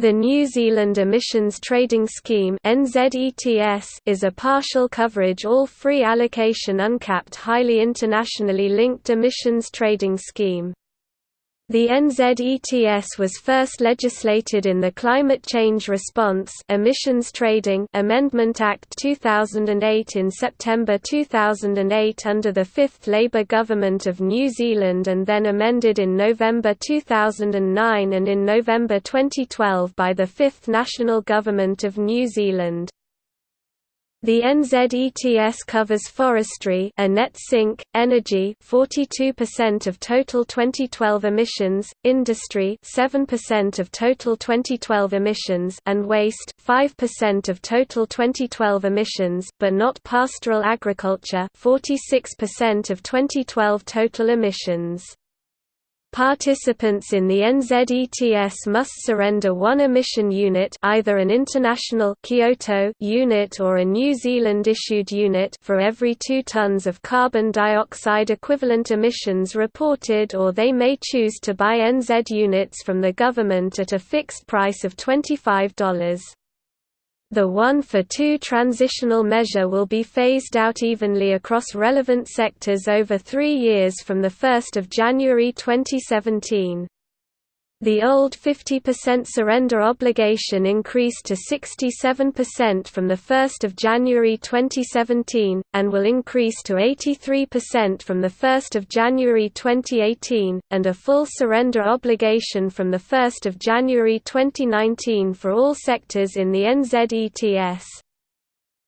The New Zealand Emissions Trading Scheme is a partial coverage all-free allocation uncapped highly internationally linked emissions trading scheme. The NZETS was first legislated in the Climate Change Response Emissions Trading Amendment Act 2008 in September 2008 under the 5th Labour Government of New Zealand and then amended in November 2009 and in November 2012 by the 5th National Government of New Zealand. The NZETS covers forestry a net sink, energy 42% of total 2012 emissions, industry 7% of total 2012 emissions and waste 5% of total 2012 emissions but not pastoral agriculture 46% of 2012 total emissions. Participants in the NZETS must surrender one emission unit either an international Kyoto unit or a New Zealand-issued unit for every 2 tons of carbon dioxide equivalent emissions reported or they may choose to buy NZ units from the government at a fixed price of $25. The one-for-two transitional measure will be phased out evenly across relevant sectors over three years from 1 January 2017. The old 50% surrender obligation increased to 67% from 1 January 2017, and will increase to 83% from 1 January 2018, and a full surrender obligation from 1 January 2019 for all sectors in the NZETS.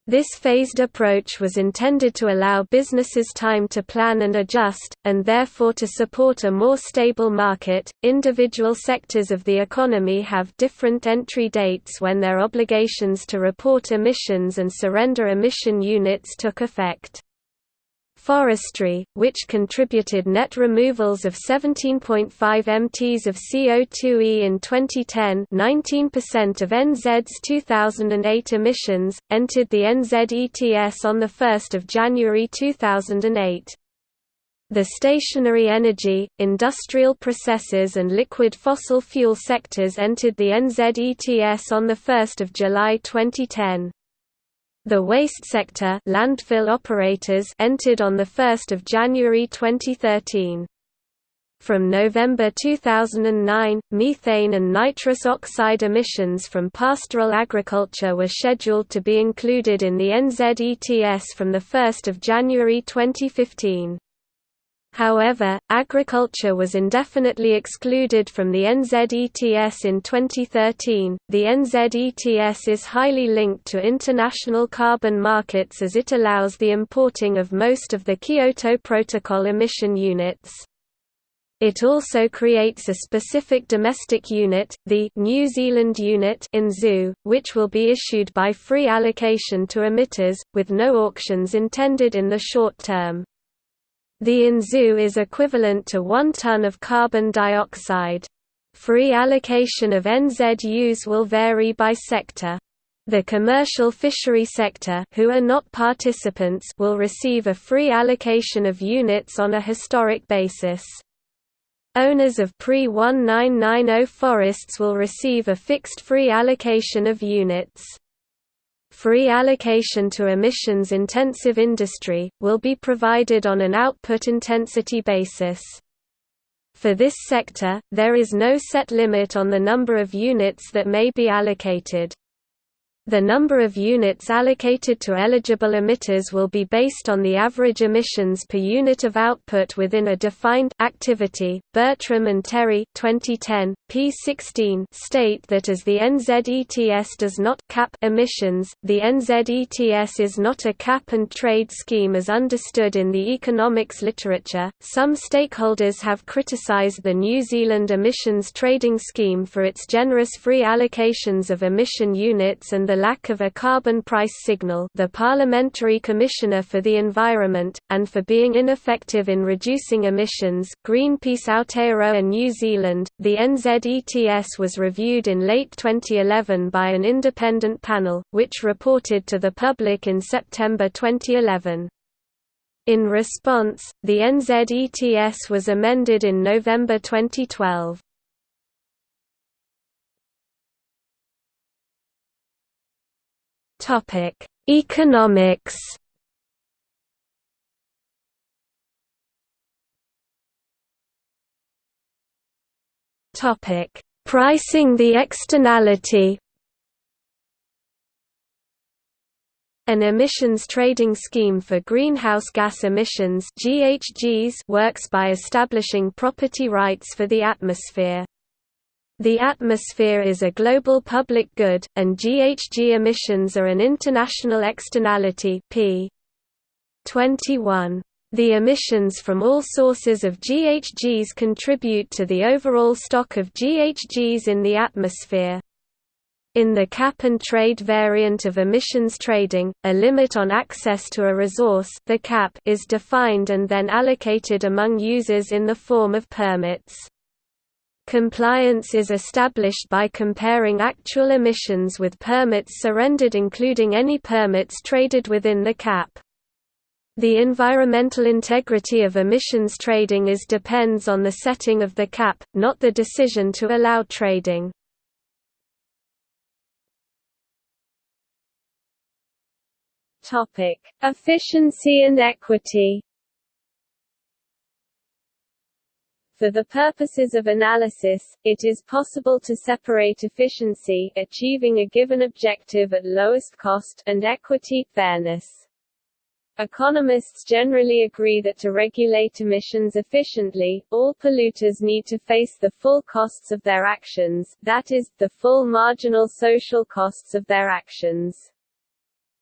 This phased approach was intended to allow businesses time to plan and adjust, and therefore to support a more stable market. Individual sectors of the economy have different entry dates when their obligations to report emissions and surrender emission units took effect. Forestry, which contributed net removals of 17.5 mts of CO2e in 2010 19% of NZ's 2008 emissions, entered the NZETS on 1 January 2008. The stationary energy, industrial processes and liquid fossil fuel sectors entered the NZETS on 1 July 2010. The waste sector landfill operators entered on 1 January 2013. From November 2009, methane and nitrous oxide emissions from pastoral agriculture were scheduled to be included in the NZETS from 1 January 2015. However, agriculture was indefinitely excluded from the NZETS in 2013. The NZETS is highly linked to international carbon markets as it allows the importing of most of the Kyoto Protocol emission units. It also creates a specific domestic unit, the New Zealand unit NZU, which will be issued by free allocation to emitters, with no auctions intended in the short term. The NZU is equivalent to 1 ton of carbon dioxide. Free allocation of NZUs will vary by sector. The commercial fishery sector who are not participants will receive a free allocation of units on a historic basis. Owners of pre-1990 forests will receive a fixed free allocation of units free allocation to emissions-intensive industry, will be provided on an output intensity basis. For this sector, there is no set limit on the number of units that may be allocated. The number of units allocated to eligible emitters will be based on the average emissions per unit of output within a defined activity. Bertram and Terry 2010 P16 state that as the NZETS does not cap emissions, the NZETS is not a cap and trade scheme as understood in the economics literature. Some stakeholders have criticized the New Zealand emissions trading scheme for its generous free allocations of emission units and the lack of a carbon price signal the Parliamentary Commissioner for the Environment, and for being ineffective in reducing emissions Greenpeace Aotearoa New Zealand. The NZETS was reviewed in late 2011 by an independent panel, which reported to the public in September 2011. In response, the NZETS was amended in November 2012. Topic: Economics. Topic: Pricing the externality. An emissions trading scheme for greenhouse gas emissions (GHGs) works by establishing property rights for the atmosphere. The atmosphere is a global public good, and GHG emissions are an international externality p. 21. The emissions from all sources of GHGs contribute to the overall stock of GHGs in the atmosphere. In the cap-and-trade variant of emissions trading, a limit on access to a resource the cap is defined and then allocated among users in the form of permits. Compliance is established by comparing actual emissions with permits surrendered including any permits traded within the cap. The environmental integrity of emissions trading is depends on the setting of the cap, not the decision to allow trading. Topic: Efficiency and equity. For the purposes of analysis, it is possible to separate efficiency achieving a given objective at lowest cost and equity fairness. Economists generally agree that to regulate emissions efficiently, all polluters need to face the full costs of their actions, that is, the full marginal social costs of their actions.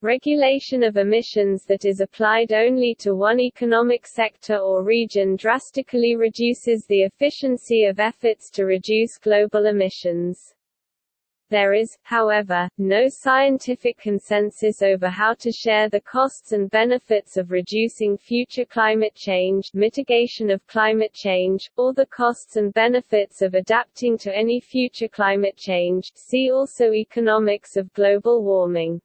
Regulation of emissions that is applied only to one economic sector or region drastically reduces the efficiency of efforts to reduce global emissions. There is, however, no scientific consensus over how to share the costs and benefits of reducing future climate change mitigation of climate change, or the costs and benefits of adapting to any future climate change see also Economics of global warming.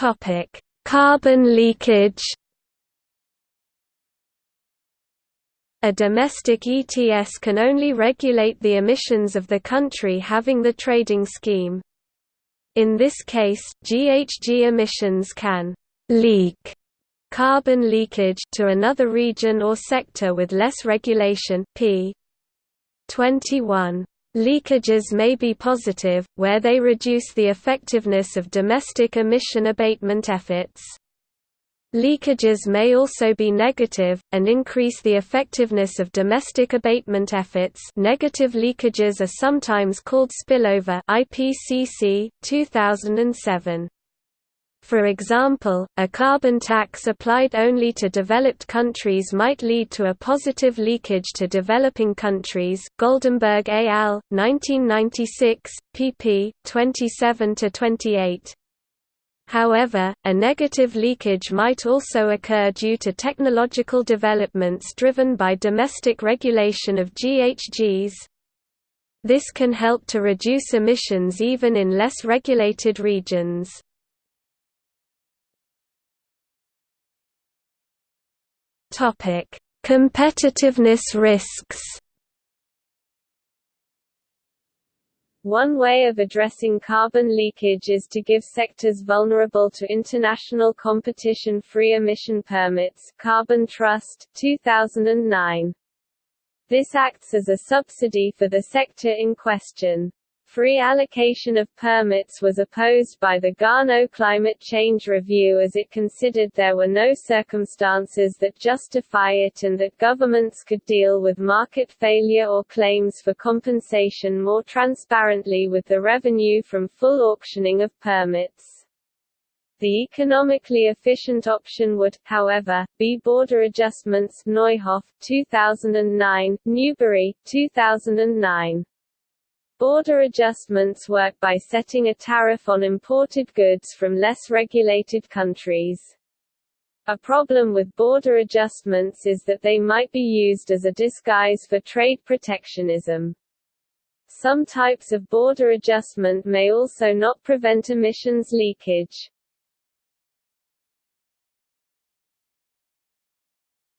Topic: Carbon leakage. A domestic ETS can only regulate the emissions of the country having the trading scheme. In this case, GHG emissions can leak carbon leakage to another region or sector with less regulation p. 21. Leakages may be positive, where they reduce the effectiveness of domestic emission abatement efforts. Leakages may also be negative, and increase the effectiveness of domestic abatement efforts negative leakages are sometimes called spillover IPCC, 2007. For example, a carbon tax applied only to developed countries might lead to a positive leakage to developing countries. Goldemberg al., 1996, pp. 27–28. However, a negative leakage might also occur due to technological developments driven by domestic regulation of GHGs. This can help to reduce emissions even in less regulated regions. Topic: Competitiveness risks. One way of addressing carbon leakage is to give sectors vulnerable to international competition free emission permits Carbon Trust 2009. This acts as a subsidy for the sector in question. Free allocation of permits was opposed by the Garnaut Climate Change Review as it considered there were no circumstances that justify it and that governments could deal with market failure or claims for compensation more transparently with the revenue from full auctioning of permits. The economically efficient option would, however, be border adjustments Neuhoff, 2009, Newbery, 2009. Border adjustments work by setting a tariff on imported goods from less regulated countries. A problem with border adjustments is that they might be used as a disguise for trade protectionism. Some types of border adjustment may also not prevent emissions leakage.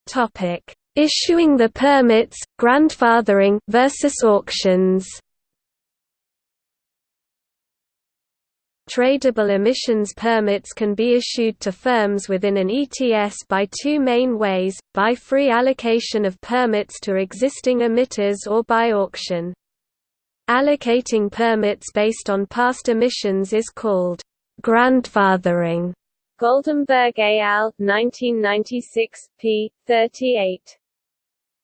Topic: Issuing the permits, grandfathering versus auctions. Tradable emissions permits can be issued to firms within an ETS by two main ways, by free allocation of permits to existing emitters or by auction. Allocating permits based on past emissions is called grandfathering. Goldemberg al. 1996, p. 38.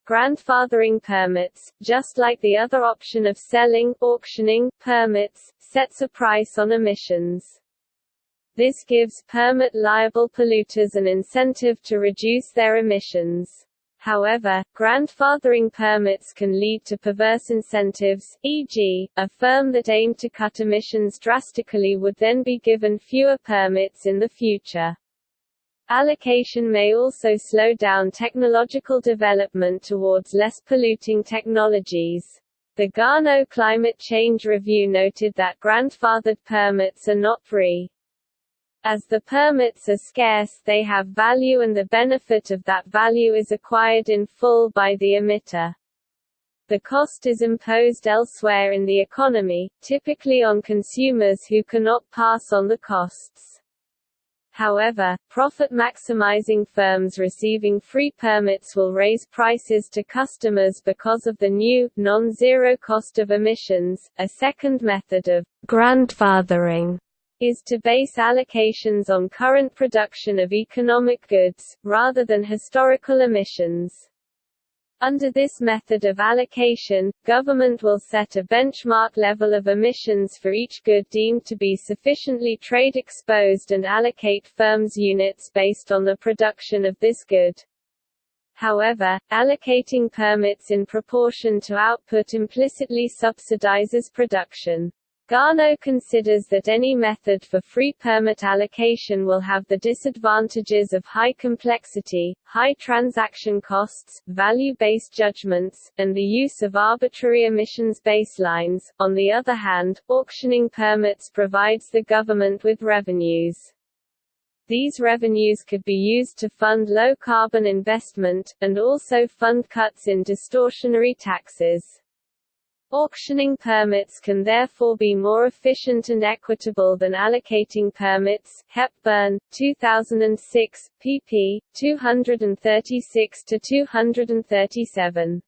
Grandfathering permits, just like the other option of selling auctioning permits, sets a price on emissions. This gives permit-liable polluters an incentive to reduce their emissions. However, grandfathering permits can lead to perverse incentives, e.g., a firm that aimed to cut emissions drastically would then be given fewer permits in the future. Allocation may also slow down technological development towards less polluting technologies. The Garnaut Climate Change Review noted that grandfathered permits are not free. As the permits are scarce they have value and the benefit of that value is acquired in full by the emitter. The cost is imposed elsewhere in the economy, typically on consumers who cannot pass on the costs. However, profit-maximizing firms receiving free permits will raise prices to customers because of the new, non-zero cost of emissions. A second method of grandfathering is to base allocations on current production of economic goods, rather than historical emissions. Under this method of allocation, government will set a benchmark level of emissions for each good deemed to be sufficiently trade exposed and allocate firms units based on the production of this good. However, allocating permits in proportion to output implicitly subsidizes production. Garnaut considers that any method for free permit allocation will have the disadvantages of high complexity, high transaction costs, value-based judgments, and the use of arbitrary emissions baselines. On the other hand, auctioning permits provides the government with revenues. These revenues could be used to fund low-carbon investment, and also fund cuts in distortionary taxes. Auctioning permits can therefore be more efficient and equitable than allocating permits. Hepburn, 2006, pp. 236 to 237.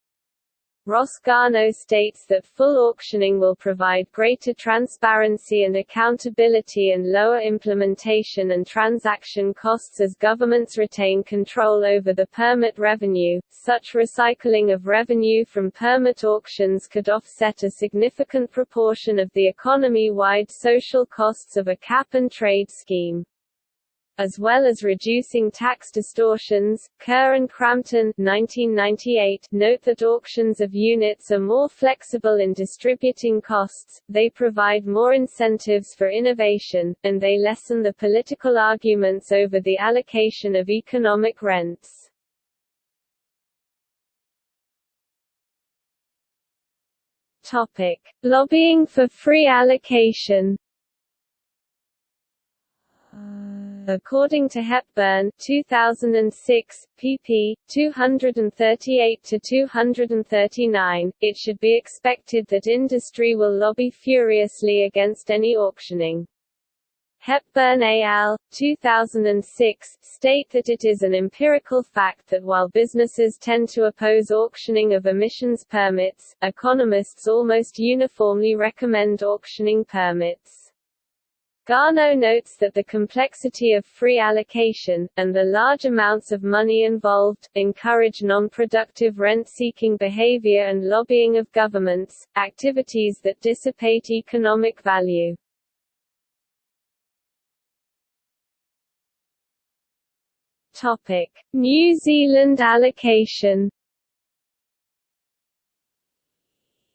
Garnaut states that full auctioning will provide greater transparency and accountability and lower implementation and transaction costs as governments retain control over the permit revenue. Such recycling of revenue from permit auctions could offset a significant proportion of the economy-wide social costs of a cap-and-trade scheme as well as reducing tax distortions. Kerr and Cramton 1998 note that auctions of units are more flexible in distributing costs, they provide more incentives for innovation, and they lessen the political arguments over the allocation of economic rents. Topic: Lobbying for free allocation. According to Hepburn 2006, pp. 238–239, it should be expected that industry will lobby furiously against any auctioning. Hepburn et al. 2006, state that it is an empirical fact that while businesses tend to oppose auctioning of emissions permits, economists almost uniformly recommend auctioning permits. Garnaut notes that the complexity of free allocation, and the large amounts of money involved, encourage non-productive rent-seeking behavior and lobbying of governments, activities that dissipate economic value. New Zealand allocation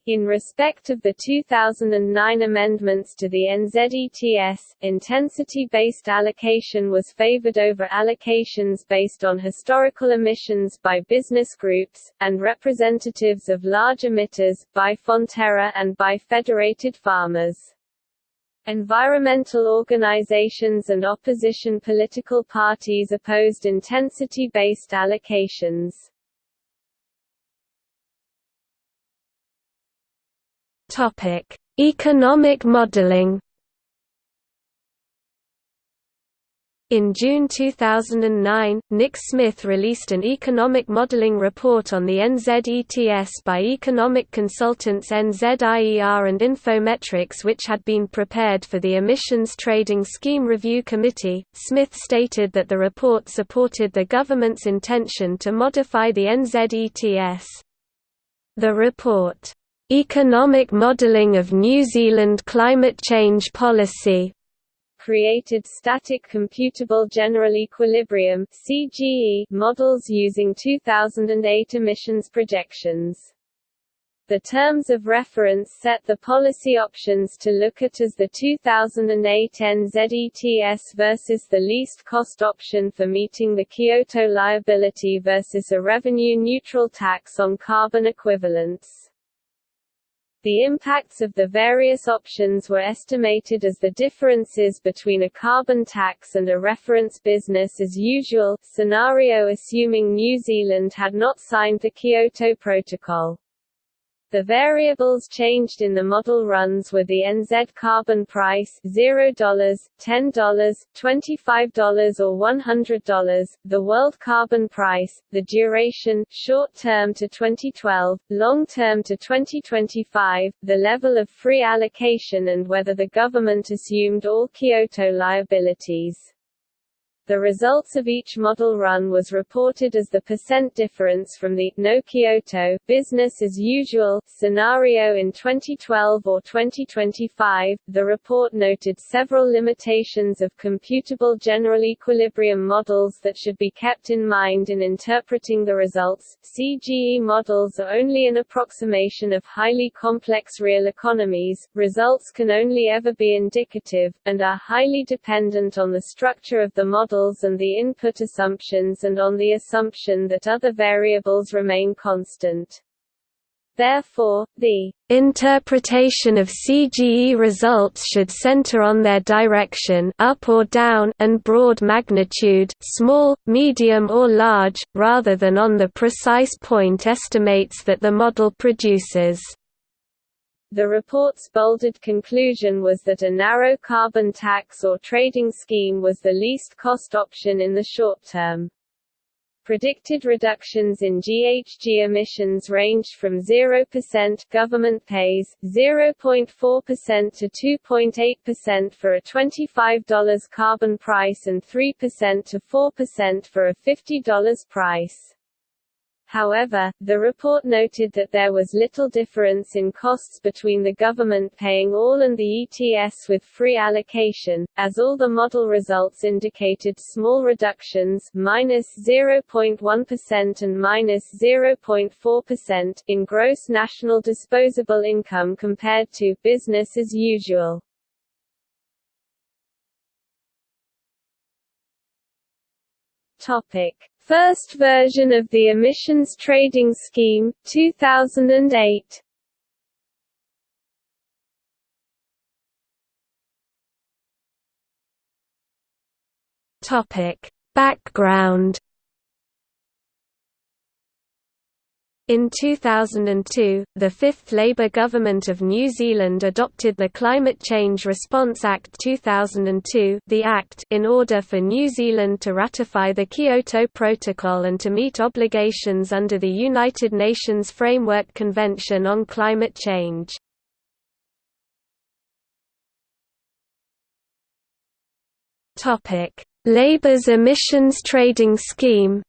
In respect of the 2009 amendments to the NZETS, intensity-based allocation was favoured over allocations based on historical emissions by business groups, and representatives of large emitters, by Fonterra and by federated farmers. Environmental organizations and opposition political parties opposed intensity-based allocations. Topic: Economic modeling. In June 2009, Nick Smith released an economic modeling report on the NZETS by economic consultants NZIER and Infometrics, which had been prepared for the Emissions Trading Scheme Review Committee. Smith stated that the report supported the government's intention to modify the NZETS. The report, Economic Modelling of New Zealand Climate Change Policy, created static computable general equilibrium (CGE) models using 2008 emissions projections. The terms of reference set the policy options to look at as the 2008 NZETS versus the least cost option for meeting the Kyoto liability versus a revenue-neutral tax on carbon equivalents. The impacts of the various options were estimated as the differences between a carbon tax and a reference business as usual scenario assuming New Zealand had not signed the Kyoto Protocol. The variables changed in the model runs were the NZ carbon price $0, $10, $25 or $100, the world carbon price, the duration short term to 2012, long term to 2025, the level of free allocation and whether the government assumed all Kyoto liabilities. The results of each model run was reported as the percent difference from the no Kyoto business as usual scenario in 2012 or 2025. The report noted several limitations of computable general equilibrium models that should be kept in mind in interpreting the results. CGE models are only an approximation of highly complex real economies. Results can only ever be indicative and are highly dependent on the structure of the model models and the input assumptions and on the assumption that other variables remain constant. Therefore, the interpretation of CGE results should center on their direction up or down and broad magnitude small, medium or large, rather than on the precise point estimates that the model produces. The report's bolded conclusion was that a narrow carbon tax or trading scheme was the least cost option in the short term. Predicted reductions in GHG emissions ranged from 0% government pays, 0.4% to 2.8% for a $25 carbon price and 3% to 4% for a $50 price. However, the report noted that there was little difference in costs between the government paying all and the ETS with free allocation, as all the model results indicated small reductions minus 0.1 and minus 0.4% in gross national disposable income compared to business as usual. Topic First version of the emissions trading scheme, 2008. Topic: Background In 2002, the fifth Labour government of New Zealand adopted the Climate Change Response Act 2002 the Act in order for New Zealand to ratify the Kyoto Protocol and to meet obligations under the United Nations Framework Convention on Climate Change. Labour's emissions trading scheme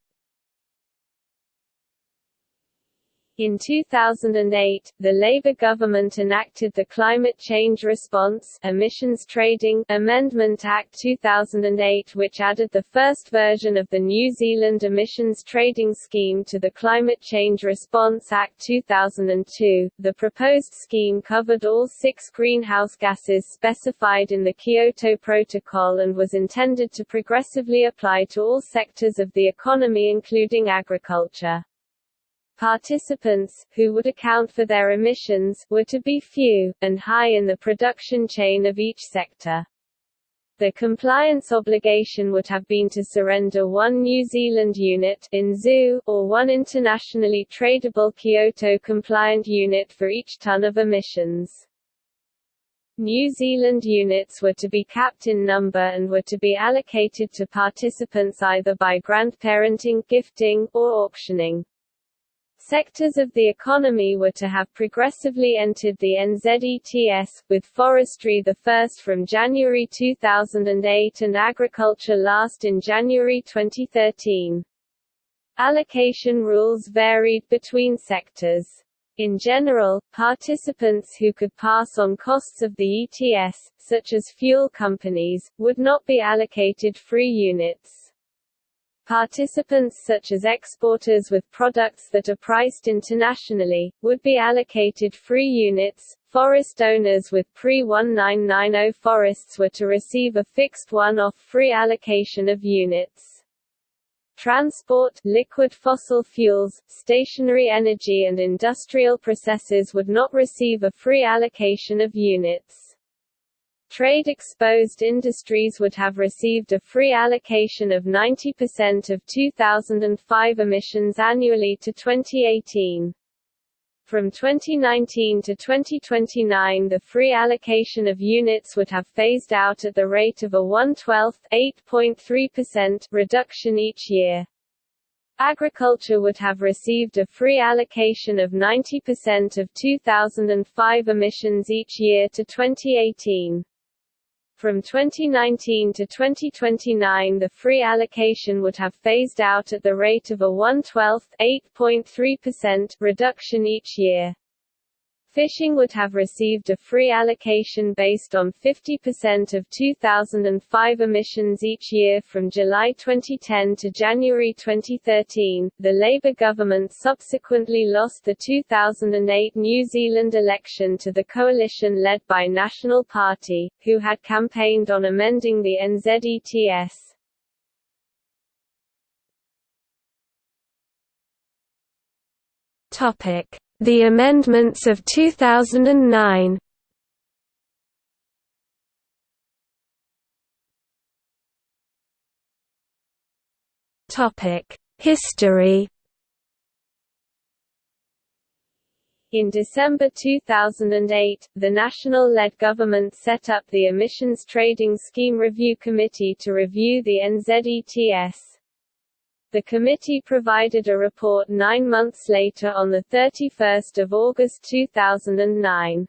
In 2008, the Labour government enacted the Climate Change Response Emissions Trading Amendment Act 2008 which added the first version of the New Zealand Emissions Trading Scheme to the Climate Change Response Act 2002. The proposed scheme covered all six greenhouse gases specified in the Kyoto Protocol and was intended to progressively apply to all sectors of the economy including agriculture. Participants, who would account for their emissions, were to be few, and high in the production chain of each sector. The compliance obligation would have been to surrender one New Zealand unit NZU, or one internationally tradable Kyoto-compliant unit for each ton of emissions. New Zealand units were to be capped in number and were to be allocated to participants either by grandparenting, gifting, or auctioning. Sectors of the economy were to have progressively entered the NZETS, with forestry the first from January 2008 and agriculture last in January 2013. Allocation rules varied between sectors. In general, participants who could pass on costs of the ETS, such as fuel companies, would not be allocated free units. Participants such as exporters with products that are priced internationally, would be allocated free units. Forest owners with pre-1990 forests were to receive a fixed one-off free allocation of units. Transport, liquid fossil fuels, stationary energy and industrial processes would not receive a free allocation of units. Trade-exposed industries would have received a free allocation of 90% of 2005 emissions annually to 2018. From 2019 to 2029 the free allocation of units would have phased out at the rate of a 1/12th (8.3%) reduction each year. Agriculture would have received a free allocation of 90% of 2005 emissions each year to 2018. From 2019 to 2029 the free allocation would have phased out at the rate of a 1/12th (8.3%) reduction each year. Fishing would have received a free allocation based on 50% of 2005 emissions each year from July 2010 to January 2013. The Labour government subsequently lost the 2008 New Zealand election to the coalition led by National Party, who had campaigned on amending the NZETS. Topic the amendments of 2009 Topic: History. In December 2008, the national-led government set up the Emissions Trading Scheme Review Committee to review the NZETS. The committee provided a report nine months later on 31 August 2009.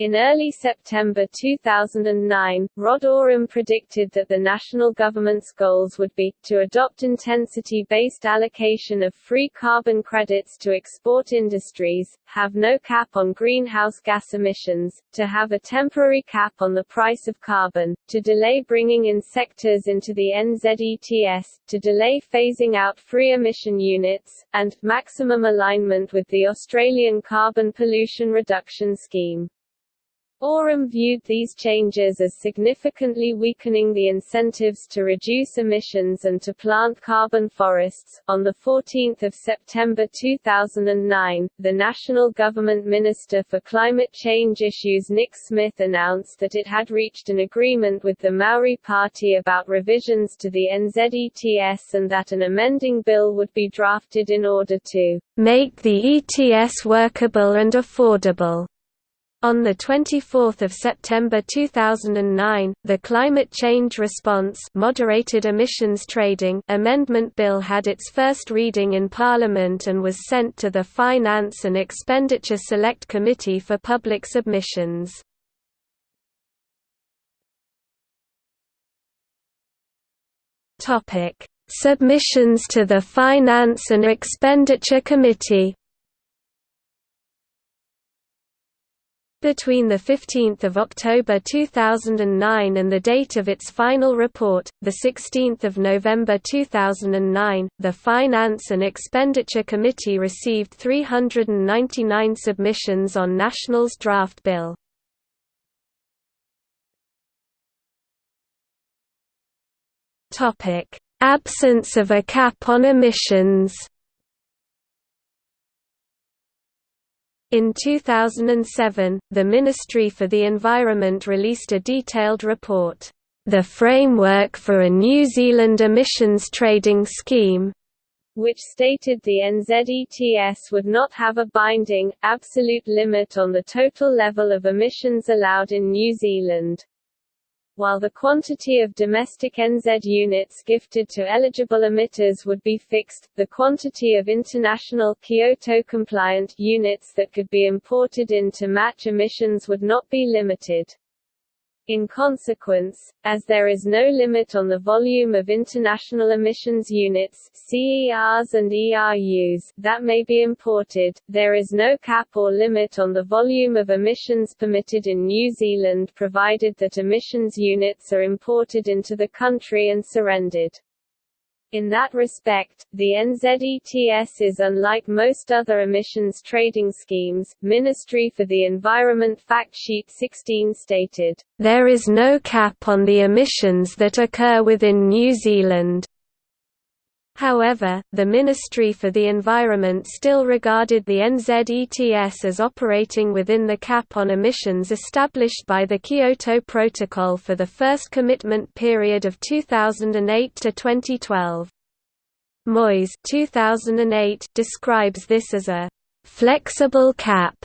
In early September 2009, Rod Oram predicted that the national government's goals would be, to adopt intensity-based allocation of free carbon credits to export industries, have no cap on greenhouse gas emissions, to have a temporary cap on the price of carbon, to delay bringing in sectors into the NZETS, to delay phasing out free emission units, and, maximum alignment with the Australian Carbon Pollution Reduction Scheme. Oram viewed these changes as significantly weakening the incentives to reduce emissions and to plant carbon forests. On 14 September 2009, the National Government Minister for Climate Change Issues Nick Smith announced that it had reached an agreement with the Maori Party about revisions to the NZETS and that an amending bill would be drafted in order to make the ETS workable and affordable. On 24 September 2009, the Climate Change Response Moderated Emissions Trading Amendment Bill had its first reading in Parliament and was sent to the Finance and Expenditure Select Committee for public submissions. Submissions to the Finance and Expenditure Committee Between 15 October 2009 and the date of its final report, 16 November 2009, the Finance and Expenditure Committee received 399 submissions on National's draft bill. Absence of a cap on emissions In 2007, the Ministry for the Environment released a detailed report, The Framework for a New Zealand Emissions Trading Scheme, which stated the NZETS would not have a binding, absolute limit on the total level of emissions allowed in New Zealand. While the quantity of domestic NZ units gifted to eligible emitters would be fixed, the quantity of international Kyoto-compliant units that could be imported in to match emissions would not be limited. In consequence, as there is no limit on the volume of international emissions units CERs and ERUs that may be imported, there is no cap or limit on the volume of emissions permitted in New Zealand provided that emissions units are imported into the country and surrendered. In that respect, the NZETS is unlike most other emissions trading schemes. Ministry for the Environment Fact Sheet 16 stated, There is no cap on the emissions that occur within New Zealand. However, the Ministry for the Environment still regarded the NZETS as operating within the cap on emissions established by the Kyoto Protocol for the first commitment period of 2008 to 2012. Moyes 2008 describes this as a flexible cap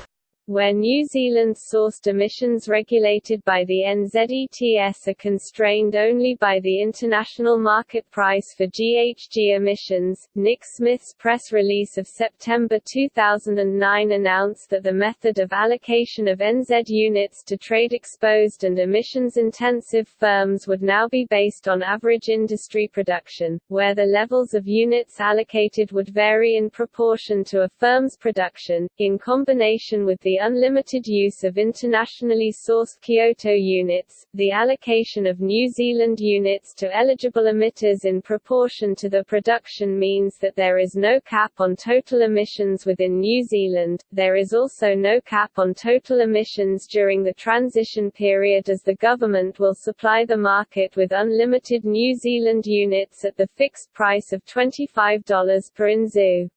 where New Zealand-sourced emissions regulated by the NZETS are constrained only by the international market price for GHG emissions. Nick Smith's press release of September 2009 announced that the method of allocation of NZ units to trade-exposed and emissions-intensive firms would now be based on average industry production, where the levels of units allocated would vary in proportion to a firm's production, in combination with the unlimited use of internationally sourced Kyoto units, the allocation of New Zealand units to eligible emitters in proportion to the production means that there is no cap on total emissions within New Zealand, there is also no cap on total emissions during the transition period as the government will supply the market with unlimited New Zealand units at the fixed price of $25 per NZU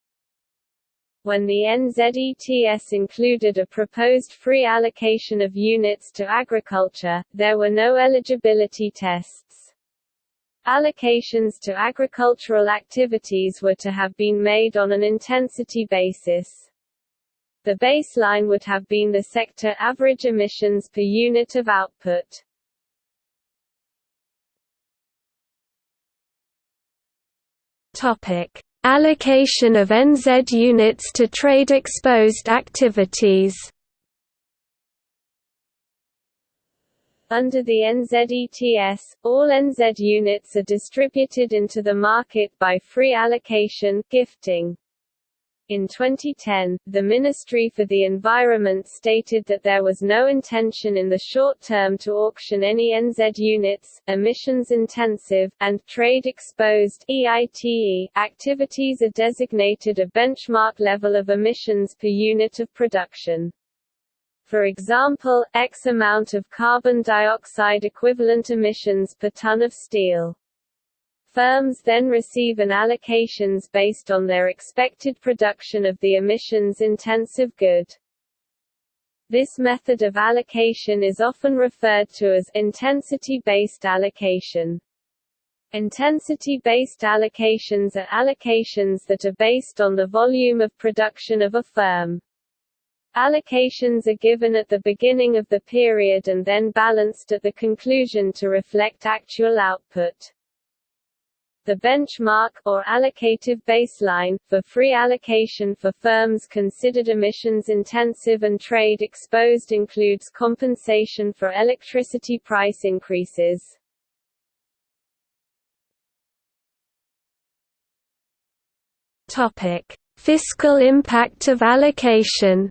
when the NZETS included a proposed free allocation of units to agriculture, there were no eligibility tests. Allocations to agricultural activities were to have been made on an intensity basis. The baseline would have been the sector average emissions per unit of output. Topic: Allocation of NZ units to trade-exposed activities Under the NZETS, all NZ units are distributed into the market by free allocation gifting. In 2010, the Ministry for the Environment stated that there was no intention in the short term to auction any NZ units, emissions-intensive, and trade-exposed activities are designated a benchmark level of emissions per unit of production. For example, X amount of carbon dioxide equivalent emissions per ton of steel. Firms then receive an allocations based on their expected production of the emissions-intensive good. This method of allocation is often referred to as intensity-based allocation. Intensity-based allocations are allocations that are based on the volume of production of a firm. Allocations are given at the beginning of the period and then balanced at the conclusion to reflect actual output. The benchmark, or allocative baseline, for free allocation for firms considered emissions-intensive and trade-exposed includes compensation for electricity price increases. Fiscal impact of allocation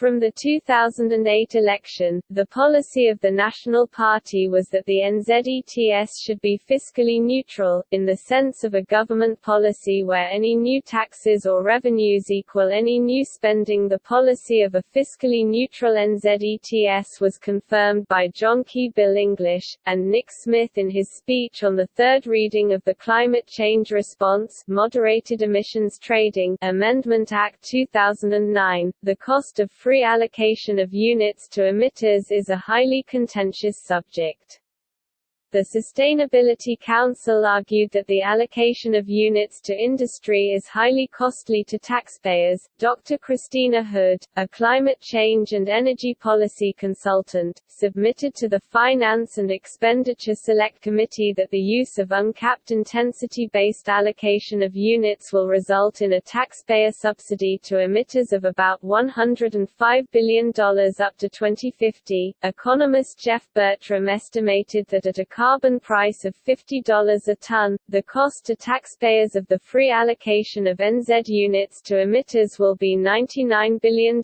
From the 2008 election, the policy of the National Party was that the NZETS should be fiscally neutral, in the sense of a government policy where any new taxes or revenues equal any new spending. The policy of a fiscally neutral NZETS was confirmed by John Key Bill English, and Nick Smith in his speech on the third reading of the Climate Change Response Moderated Emissions Trading Amendment Act 2009. The cost of free free allocation of units to emitters is a highly contentious subject. The Sustainability Council argued that the allocation of units to industry is highly costly to taxpayers. Dr. Christina Hood, a climate change and energy policy consultant, submitted to the Finance and Expenditure Select Committee that the use of uncapped intensity-based allocation of units will result in a taxpayer subsidy to emitters of about $105 billion up to 2050. Economist Geoff Bertram estimated that at a carbon price of $50 a ton, the cost to taxpayers of the free allocation of NZ units to emitters will be $99 billion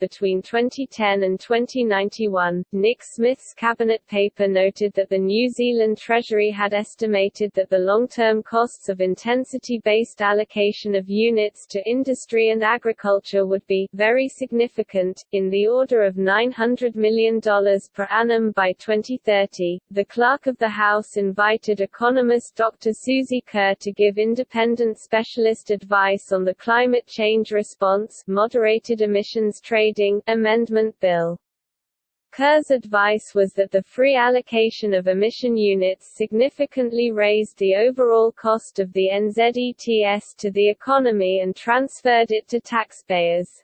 between 2010 and 2091. Nick Smith's cabinet paper noted that the New Zealand Treasury had estimated that the long-term costs of intensity-based allocation of units to industry and agriculture would be very significant, in the order of $900 million per annum by 2030. The clerk of the House invited economist Dr. Suzi Kerr to give independent specialist advice on the climate change response moderated emissions trading amendment bill. Kerr's advice was that the free allocation of emission units significantly raised the overall cost of the NZETS to the economy and transferred it to taxpayers.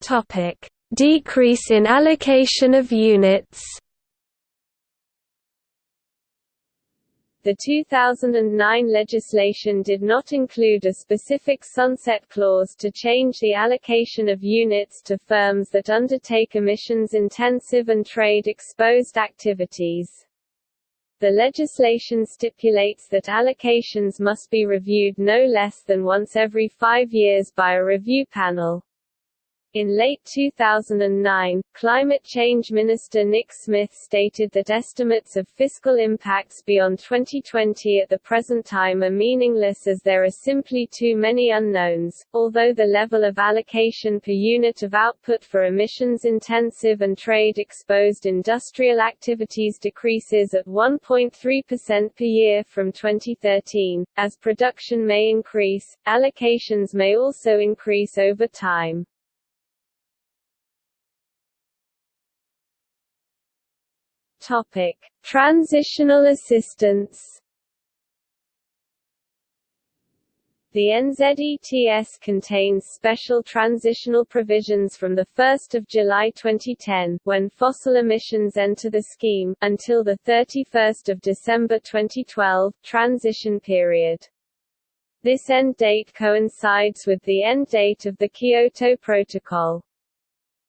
Topic: Decrease in allocation of units The 2009 legislation did not include a specific sunset clause to change the allocation of units to firms that undertake emissions-intensive and trade-exposed activities. The legislation stipulates that allocations must be reviewed no less than once every five years by a review panel. In late 2009, Climate Change Minister Nick Smith stated that estimates of fiscal impacts beyond 2020 at the present time are meaningless as there are simply too many unknowns. Although the level of allocation per unit of output for emissions intensive and trade exposed industrial activities decreases at 1.3% per year from 2013, as production may increase, allocations may also increase over time. Topic: Transitional assistance. The NZETS contains special transitional provisions from 1 July 2010, when fossil emissions enter the scheme, until 31 December 2012 transition period. This end date coincides with the end date of the Kyoto Protocol.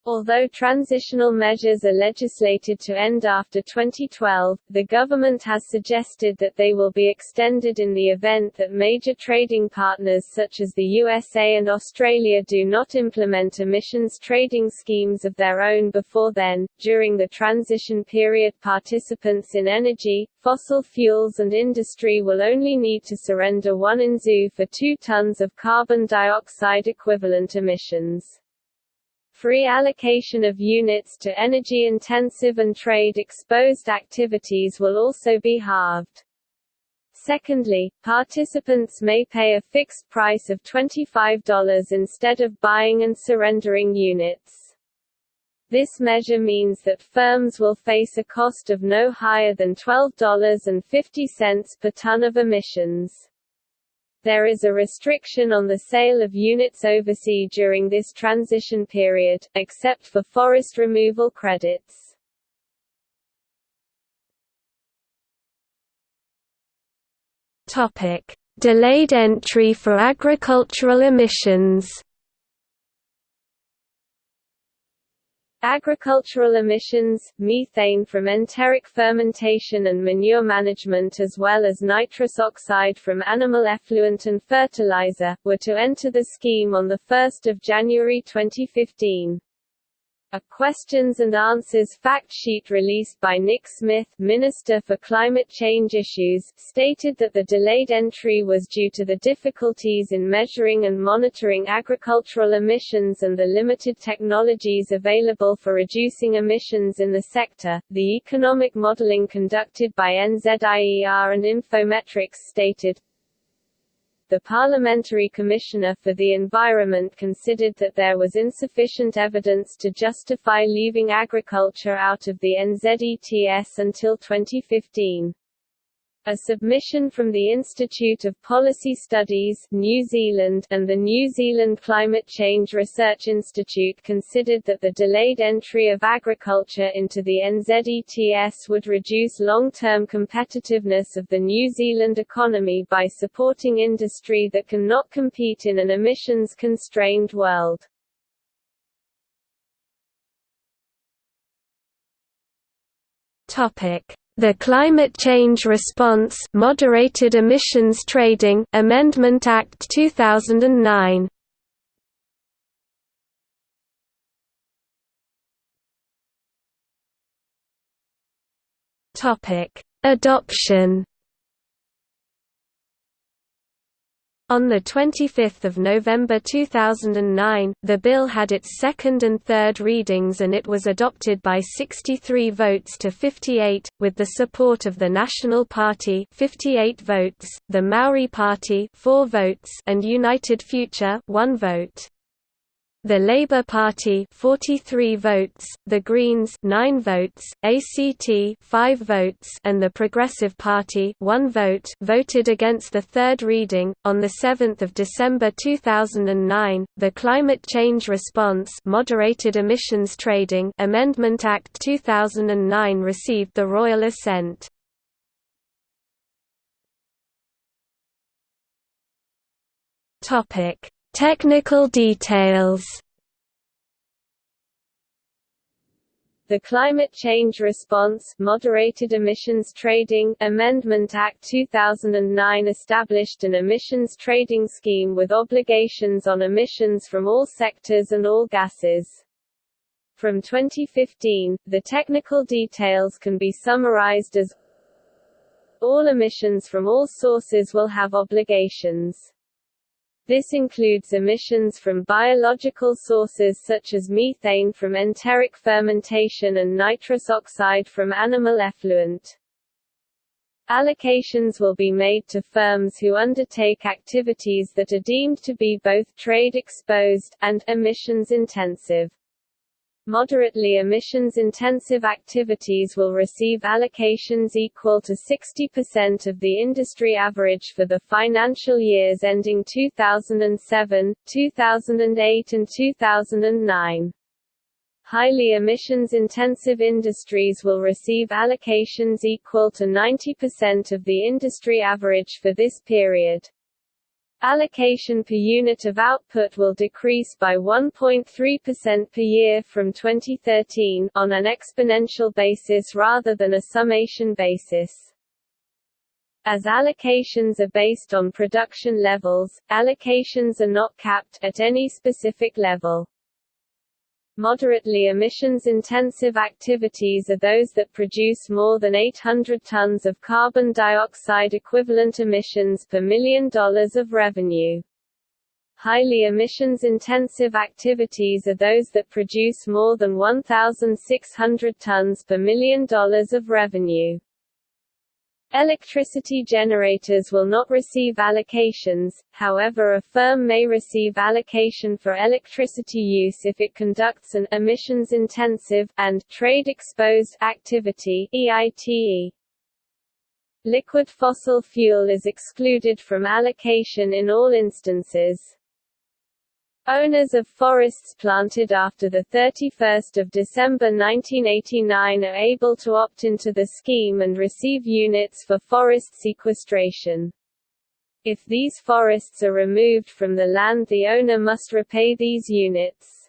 Although transitional measures are legislated to end after 2012, the government has suggested that they will be extended in the event that major trading partners such as the USA and Australia do not implement emissions trading schemes of their own before then. During the transition period, participants in energy, fossil fuels, and industry will only need to surrender 1 NZU for 2 tons of carbon dioxide equivalent emissions. Free allocation of units to energy-intensive and trade-exposed activities will also be halved. Secondly, participants may pay a fixed price of $25 instead of buying and surrendering units. This measure means that firms will face a cost of no higher than $12.50 per ton of emissions. There is a restriction on the sale of units overseas during this transition period, except for forest removal credits. Topic: Delayed entry for agricultural emissions. Agricultural emissions, methane from enteric fermentation and manure management as well as nitrous oxide from animal effluent and fertilizer, were to enter the scheme on 1 January 2015. A questions and answers fact sheet released by Nick Smith, Minister for Climate Change Issues, stated that the delayed entry was due to the difficulties in measuring and monitoring agricultural emissions and the limited technologies available for reducing emissions in the sector. The economic modeling conducted by NZIER and Infometrics stated the Parliamentary Commissioner for the Environment considered that there was insufficient evidence to justify leaving agriculture out of the NZETS until 2015. A submission from the Institute of Policy Studies New Zealand and the New Zealand Climate Change Research Institute considered that the delayed entry of agriculture into the NZETS would reduce long-term competitiveness of the New Zealand economy by supporting industry that cannot compete in an emissions-constrained world. Topic the Climate Change Response Moderated Emissions Trading Amendment Act 2009 Topic Adoption On 25 November 2009, the bill had its second and third readings and it was adopted by 63 votes to 58, with the support of the National Party 58 votes, the Maori Party 4 votes and United Future 1 vote. The Labour Party 43 votes, the Greens 9 votes, ACT 5 votes and the Progressive Party 1 vote voted against the third reading. On the 7th of December 2009, the Climate Change Response Moderated Emissions Trading Amendment Act 2009 received the royal assent. Topic Technical details The Climate Change Response Moderated Emissions Trading Amendment Act 2009 established an emissions trading scheme with obligations on emissions from all sectors and all gases. From 2015, the technical details can be summarized as all emissions from all sources will have obligations. This includes emissions from biological sources such as methane from enteric fermentation and nitrous oxide from animal effluent. Allocations will be made to firms who undertake activities that are deemed to be both trade exposed, and emissions intensive. Moderately emissions-intensive activities will receive allocations equal to 60% of the industry average for the financial years ending 2007, 2008 and 2009. Highly emissions-intensive industries will receive allocations equal to 90% of the industry average for this period. Allocation per unit of output will decrease by 1.3% per year from 2013, on an exponential basis rather than a summation basis. As allocations are based on production levels, allocations are not capped, at any specific level. Moderately emissions-intensive activities are those that produce more than 800 tons of carbon dioxide equivalent emissions per million dollars of revenue. Highly emissions-intensive activities are those that produce more than 1,600 tons per million dollars of revenue. Electricity generators will not receive allocations, however a firm may receive allocation for electricity use if it conducts an emissions-intensive and trade-exposed activity EITE. Liquid fossil fuel is excluded from allocation in all instances. Owners of forests planted after 31 December 1989 are able to opt into the scheme and receive units for forest sequestration. If these forests are removed from the land the owner must repay these units.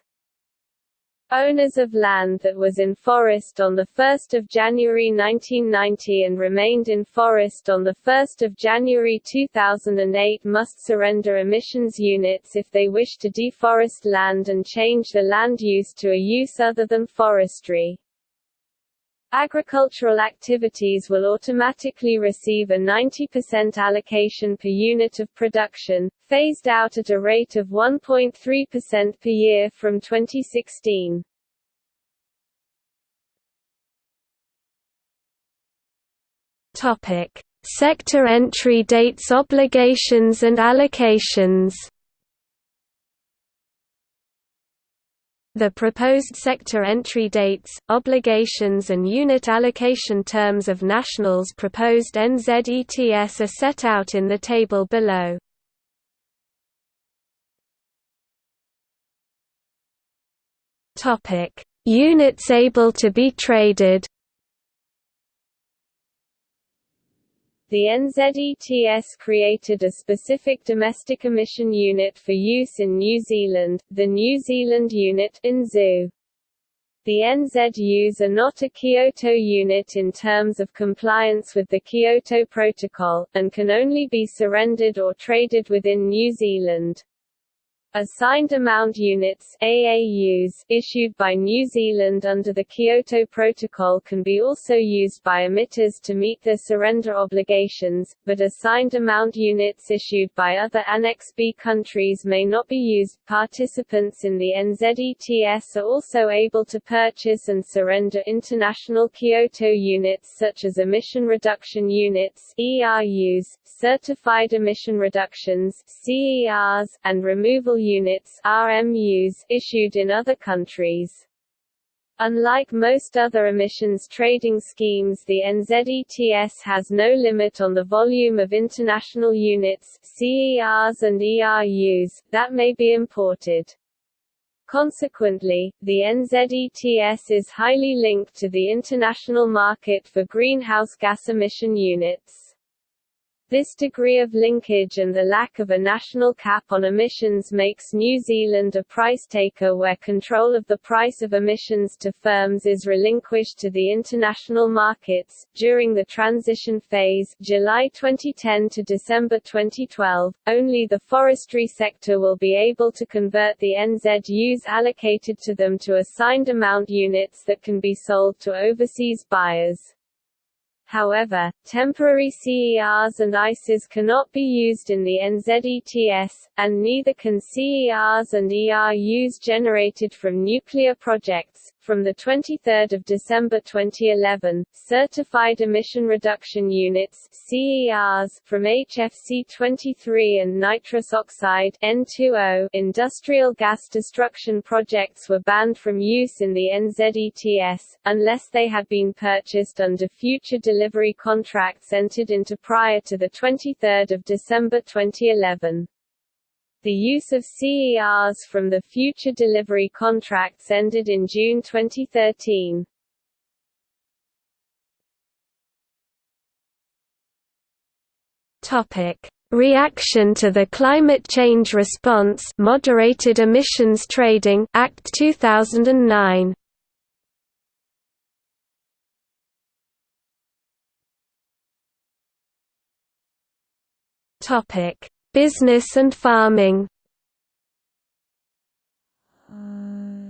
Owners of land that was in forest on 1 January 1990 and remained in forest on 1 January 2008 must surrender emissions units if they wish to deforest land and change the land use to a use other than forestry. Agricultural activities will automatically receive a 90% allocation per unit of production, phased out at a rate of 1.3% per year from 2016. Topic: Sector entry dates obligations and allocations The proposed sector entry dates, obligations and unit allocation terms of National's proposed NZETS are set out in the table below. Units able to be traded The NZETS created a specific domestic emission unit for use in New Zealand, the New Zealand Unit NZU. The NZUs are not a Kyoto unit in terms of compliance with the Kyoto Protocol, and can only be surrendered or traded within New Zealand. Assigned Amount Units AAUs issued by New Zealand under the Kyoto Protocol can be also used by emitters to meet their surrender obligations, but assigned amount units issued by other Annex B countries may not be used. Participants in the NZETS are also able to purchase and surrender international Kyoto units such as emission reduction units ERUs, certified emission reductions CERs, and removal units RMUs issued in other countries. Unlike most other emissions trading schemes the NZETS has no limit on the volume of international units CERs and ERUs, that may be imported. Consequently, the NZETS is highly linked to the international market for greenhouse gas emission units. This degree of linkage and the lack of a national cap on emissions makes New Zealand a price taker where control of the price of emissions to firms is relinquished to the international markets. During the transition phase, July 2010 to December 2012, only the forestry sector will be able to convert the NZUs allocated to them to assigned amount units that can be sold to overseas buyers. However, temporary CERs and ICEs cannot be used in the NZETS, and neither can CERs and ERUs generated from nuclear projects. From 23 December 2011, Certified Emission Reduction Units CERs from HFC 23 and nitrous oxide N2O industrial gas destruction projects were banned from use in the NZETS, unless they had been purchased under future delivery contracts entered into prior to 23 December 2011. The use of CERs from the future delivery contracts ended in June 2013. Topic: Reaction to the Climate Change Response Moderated Emissions Trading Act 2009. Topic: Business and farming uh,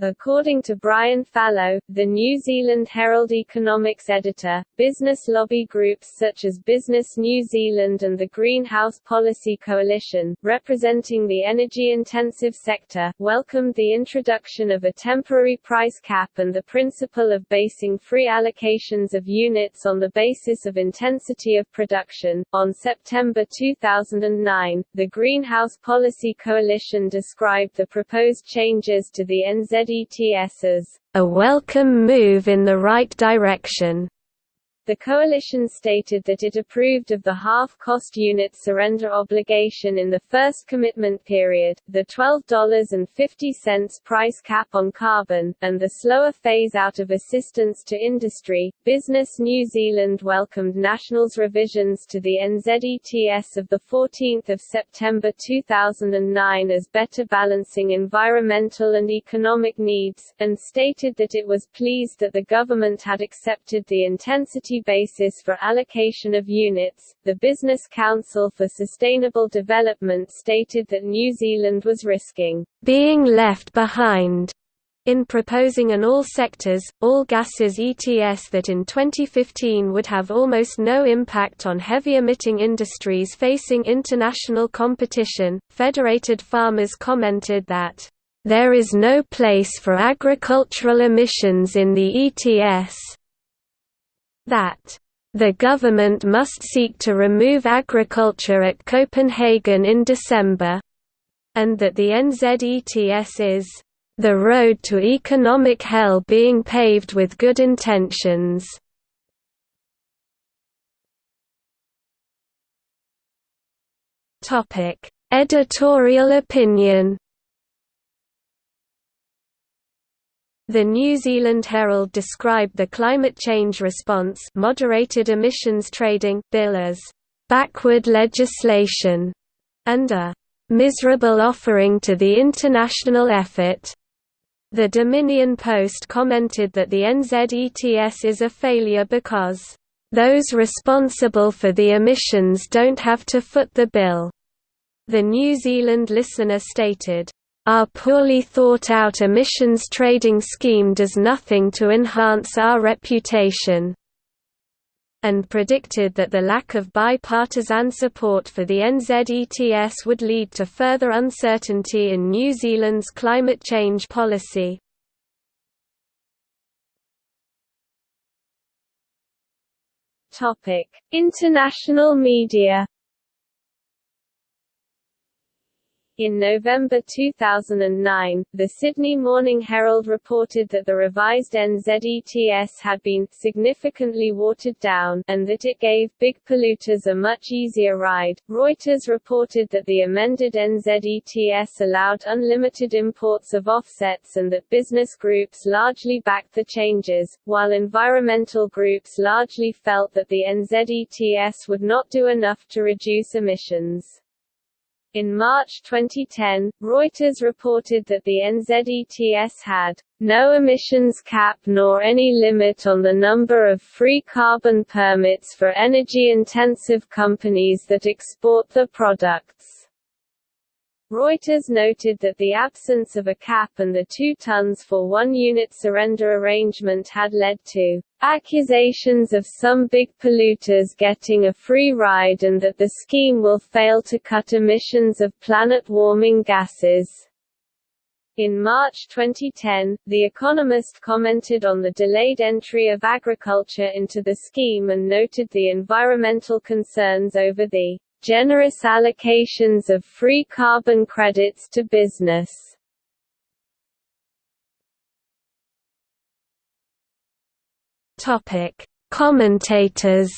According to Brian Fallow, the New Zealand Herald economics editor, business lobby groups such as Business New Zealand and the Greenhouse Policy Coalition, representing the energy-intensive sector, welcomed the introduction of a temporary price cap and the principle of basing free allocations of units on the basis of intensity of production. On September 2009, the Greenhouse Policy Coalition described the proposed changes to the NZ A welcome move in the right direction. The coalition stated that it approved of the half-cost unit surrender obligation in the first commitment period, the $12.50 price cap on carbon, and the slower phase-out of assistance to industry. Business New Zealand welcomed National's revisions to the NZETS of 14 September 2009 as better balancing environmental and economic needs, and stated that it was pleased that the government had accepted the intensity basis for allocation of units. The Business Council for Sustainable Development stated that New Zealand was risking being left behind in proposing an all sectors, all gases ETS that in 2015 would have almost no impact on heavy emitting industries facing international competition, Federated Farmers commented that, "...there is no place for agricultural emissions in the ETS, that The government must seek to remove agriculture at Copenhagen in December, and that the NZETS is the road to economic hell being paved with good intentions. Topic: Editorial opinion. The New Zealand Herald described the climate change response moderated emissions trading bill as backward legislation and a miserable offering to the international effort. The Dominion Post commented that the NZETS is a failure because, "...those responsible for the emissions don't have to foot the bill." The New Zealand Listener stated, "...our poorly thought-out emissions trading scheme does nothing to enhance our reputation." and predicted that the lack of bipartisan support for the NZETS would lead to further uncertainty in New Zealand's climate change policy. Topic: International media In November 2009, the Sydney Morning Herald reported that the revised NZETS had been significantly watered down, and that it gave big polluters a much easier ride. Reuters reported that the amended NZETS allowed unlimited imports of offsets and that business groups largely backed the changes, while environmental groups largely felt that the NZETS would not do enough to reduce emissions. In March 2010, Reuters reported that the NZETS had no emissions cap nor any limit on the number of free carbon permits for energy-intensive companies that export the products. Reuters noted that the absence of a cap and the 2 tons for 1 unit surrender arrangement had led to accusations of some big polluters getting a free ride and that the scheme will fail to cut emissions of planet-warming gases. In March 2010, The Economist commented on the delayed entry of agriculture into the scheme and noted the environmental concerns over the generous allocations of free carbon credits to business. Topic: Commentators.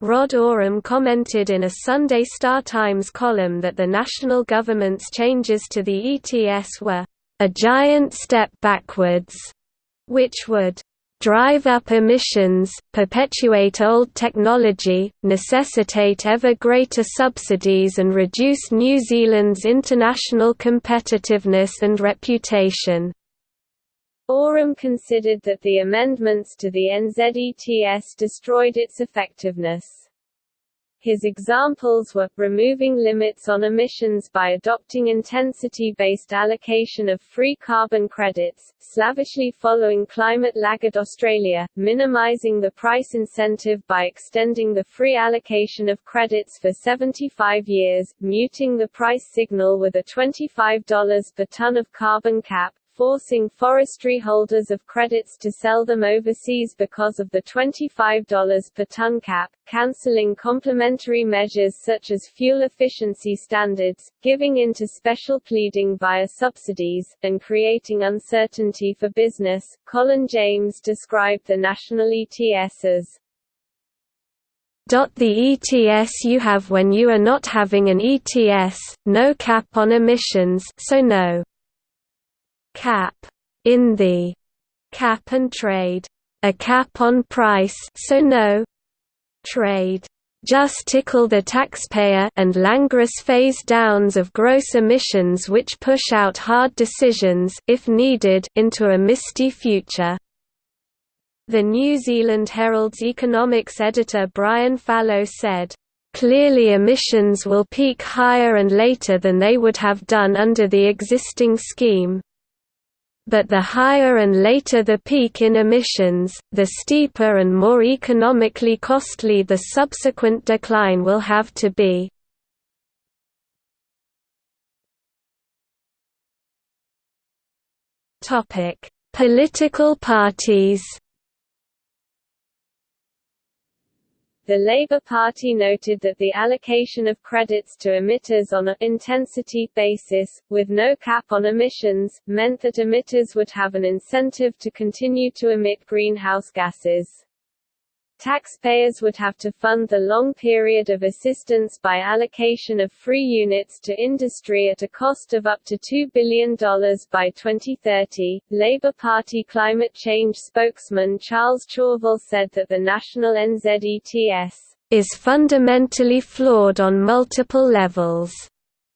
Rod Oram commented in a Sunday Star Times column that the national government's changes to the ETS were a giant step backwards, which would drive up emissions, perpetuate old technology, necessitate ever greater subsidies and reduce New Zealand's international competitiveness and reputation. Oram considered that the amendments to the NZETS destroyed its effectiveness. His examples were, removing limits on emissions by adopting intensity-based allocation of free carbon credits, slavishly following climate laggard Australia, minimising the price incentive by extending the free allocation of credits for 75 years, muting the price signal with a $25 per tonne of carbon cap, forcing forestry holders of credits to sell them overseas because of the $25 per ton cap, cancelling complementary measures such as fuel efficiency standards, giving in to special pleading via subsidies, and creating uncertainty for business. Colin James described the national ETS as the ETS you have when you are not having an ETS, no cap on emissions so no cap in the cap and trade, a cap on price so no trade. Just tickle the taxpayer and languorous phase downs of gross emissions which push out hard decisions if needed into a misty future. The New Zealand Herald's economics editor Brian Fallow said, Clearly emissions will peak higher and later than they would have done under the existing scheme, but the higher and later the peak in emissions, the steeper and more economically costly the subsequent decline will have to be. Political parties The Labour Party noted that the allocation of credits to emitters on a intensity basis, with no cap on emissions, meant that emitters would have an incentive to continue to emit greenhouse gases. Taxpayers would have to fund the long period of assistance by allocation of free units to industry at a cost of up to $2 billion by 2030. Labour Party climate change spokesman Charles Chauvel said that the national NZETS is fundamentally flawed on multiple levels.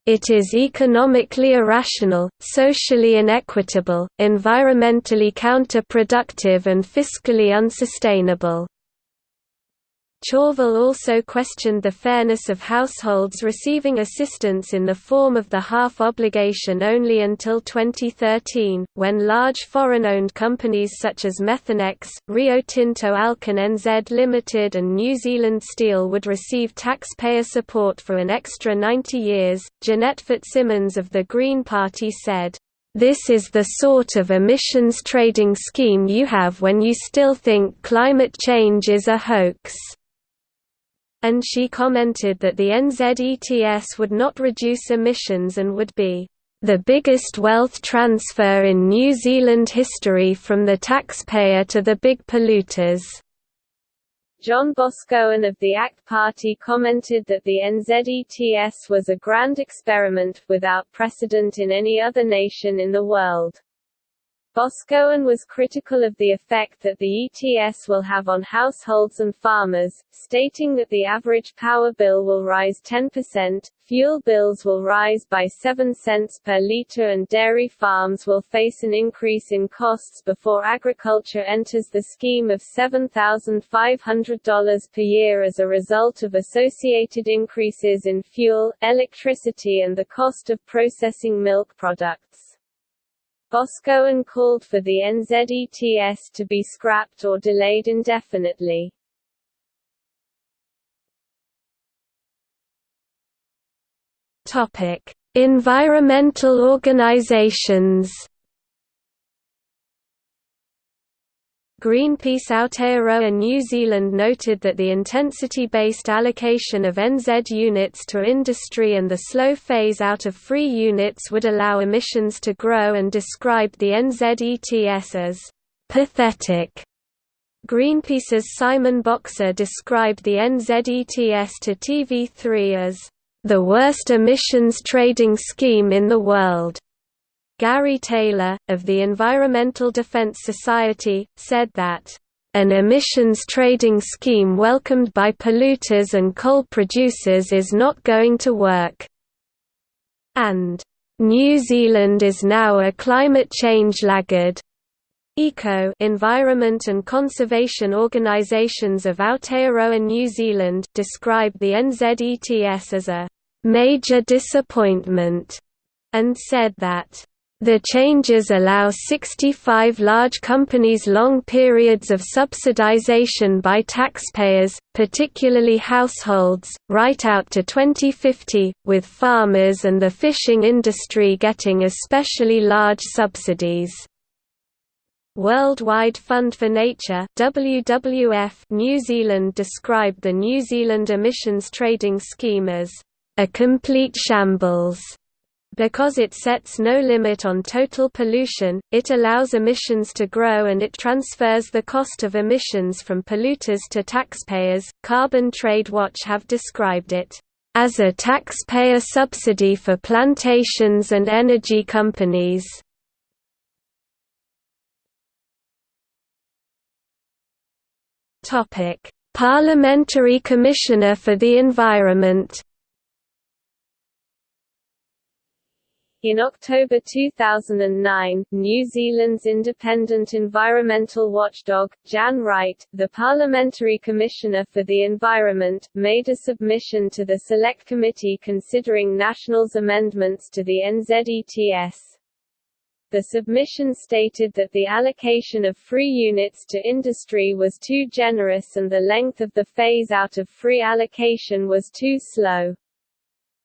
It is economically irrational, socially inequitable, environmentally counterproductive and fiscally unsustainable. Chauvel also questioned the fairness of households receiving assistance in the form of the half obligation only until 2013, when large foreign-owned companies such as Methanex, Rio Tinto Alcan NZ Limited and New Zealand Steel would receive taxpayer support for an extra 90 years. Jeanette Fitzsimons of the Green Party said, this is the sort of emissions trading scheme you have when you still think climate change is a hoax and she commented that the NZETS would not reduce emissions and would be the biggest wealth transfer in New Zealand history from the taxpayer to the big polluters. John Boscawen of the ACT Party commented that the NZETS was a grand experiment, without precedent in any other nation in the world. Boscawen was critical of the effect that the ETS will have on households and farmers, stating that the average power bill will rise 10%, fuel bills will rise by 7 cents per litre and dairy farms will face an increase in costs before agriculture enters the scheme of $7,500 per year as a result of associated increases in fuel, electricity and the cost of processing milk products. Boscawen called for the NZETS to be scrapped or delayed indefinitely. Topic: Environmental organizations Greenpeace Aotearoa New Zealand noted that the intensity-based allocation of NZ units to industry and the slow phase-out of free units would allow emissions to grow and described the NZETS as «pathetic». Greenpeace's Simon Boxer described the NZETS to TV3 as «the worst emissions trading scheme in the world». Gary Taylor, of the Environmental Defense Society, said that, "...an emissions trading scheme welcomed by polluters and coal producers is not going to work." And, "...New Zealand is now a climate change laggard." Eco environment and conservation organisations of Aotearoa New Zealand describe the NZETS as a "...major disappointment," and said that the changes allow 65 large companies long periods of subsidization by taxpayers, particularly households, right out to 2050, with farmers and the fishing industry getting especially large subsidies. Worldwide Fund for Nature WWF New Zealand described the New Zealand emissions trading scheme as a complete shambles because it sets no limit on total pollution, it allows emissions to grow and it transfers the cost of emissions from polluters to taxpayers. Carbon Trade Watch have described it as a taxpayer subsidy for plantations and energy companies. Topic: Parliamentary Commissioner for the Environment In October 2009, New Zealand's independent environmental watchdog, Jan Wright, the Parliamentary Commissioner for the Environment, made a submission to the Select Committee considering National's amendments to the NZETS. The submission stated that the allocation of free units to industry was too generous and the length of the phase-out of free allocation was too slow.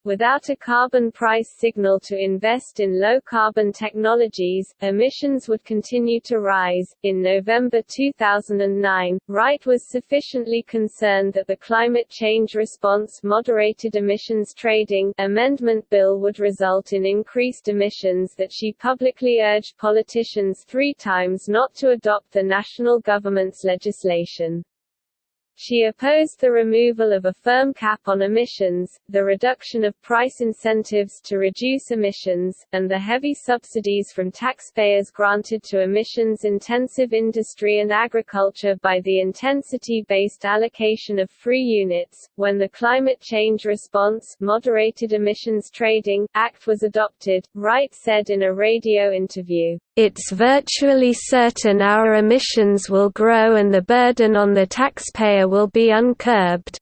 Without a carbon price signal to invest in low carbon technologies, emissions would continue to rise. In November 2009, Wright was sufficiently concerned that the Climate Change Response Moderated Emissions Trading Amendment Bill would result in increased emissions that she publicly urged politicians three times not to adopt the national government's legislation. She opposed the removal of a firm cap on emissions, the reduction of price incentives to reduce emissions, and the heavy subsidies from taxpayers granted to emissions-intensive industry and agriculture by the intensity-based allocation of free units. When the Climate Change Response Moderated Emissions Trading Act was adopted, Wright said in a radio interview, it's virtually certain our emissions will grow and the burden on the taxpayer will be uncurbed.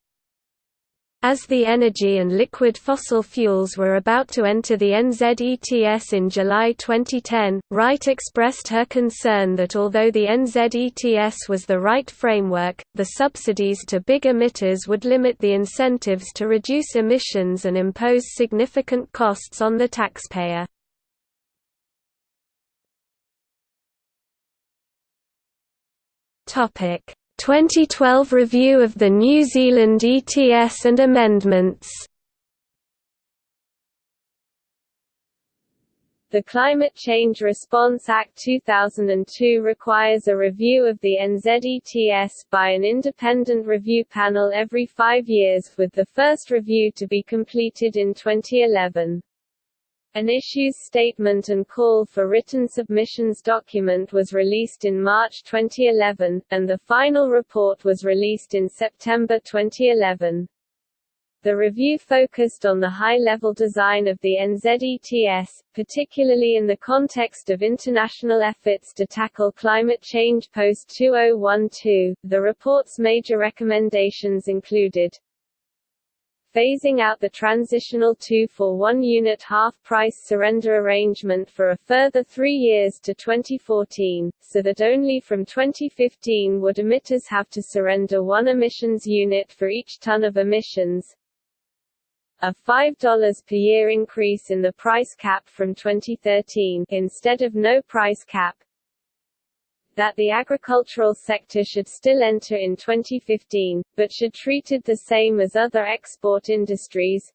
As the energy and liquid fossil fuels were about to enter the NZETS in July 2010, Wright expressed her concern that although the NZETS was the right framework, the subsidies to big emitters would limit the incentives to reduce emissions and impose significant costs on the taxpayer. Topic 2012 review of the New Zealand ETS and amendments. The Climate Change Response Act 2002 requires a review of the NZETS by an independent review panel every five years, with the first review to be completed in 2011. An issues statement and call for written submissions document was released in March 2011, and the final report was released in September 2011. The review focused on the high-level design of the NZETS, particularly in the context of international efforts to tackle climate change post-2012. The report's major recommendations included phasing out the transitional 2 for 1 unit half-price surrender arrangement for a further three years to 2014, so that only from 2015 would emitters have to surrender one emissions unit for each ton of emissions, a $5 per year increase in the price cap from 2013 instead of no price cap, that the agricultural sector should still enter in 2015, but should treated the same as other export industries.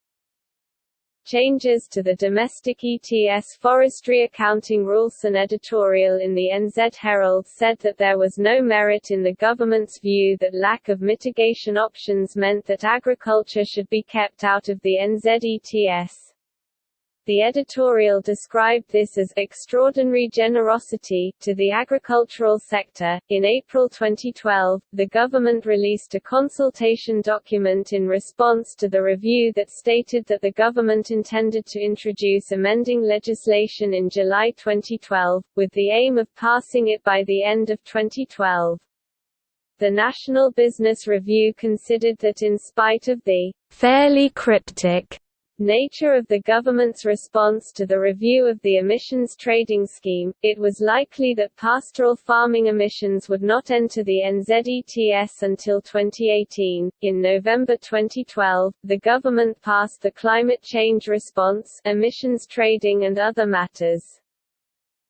Changes to the domestic ETS forestry accounting rules An editorial in the NZ Herald said that there was no merit in the government's view that lack of mitigation options meant that agriculture should be kept out of the NZ ETS. The editorial described this as extraordinary generosity to the agricultural sector. In April 2012, the government released a consultation document in response to the review that stated that the government intended to introduce amending legislation in July 2012, with the aim of passing it by the end of 2012. The National Business Review considered that in spite of the fairly cryptic nature of the government's response to the review of the emissions trading scheme, it was likely that pastoral farming emissions would not enter the NZETS until 2018. In November 2012, the government passed the Climate Change Response, Emissions Trading and Other Matters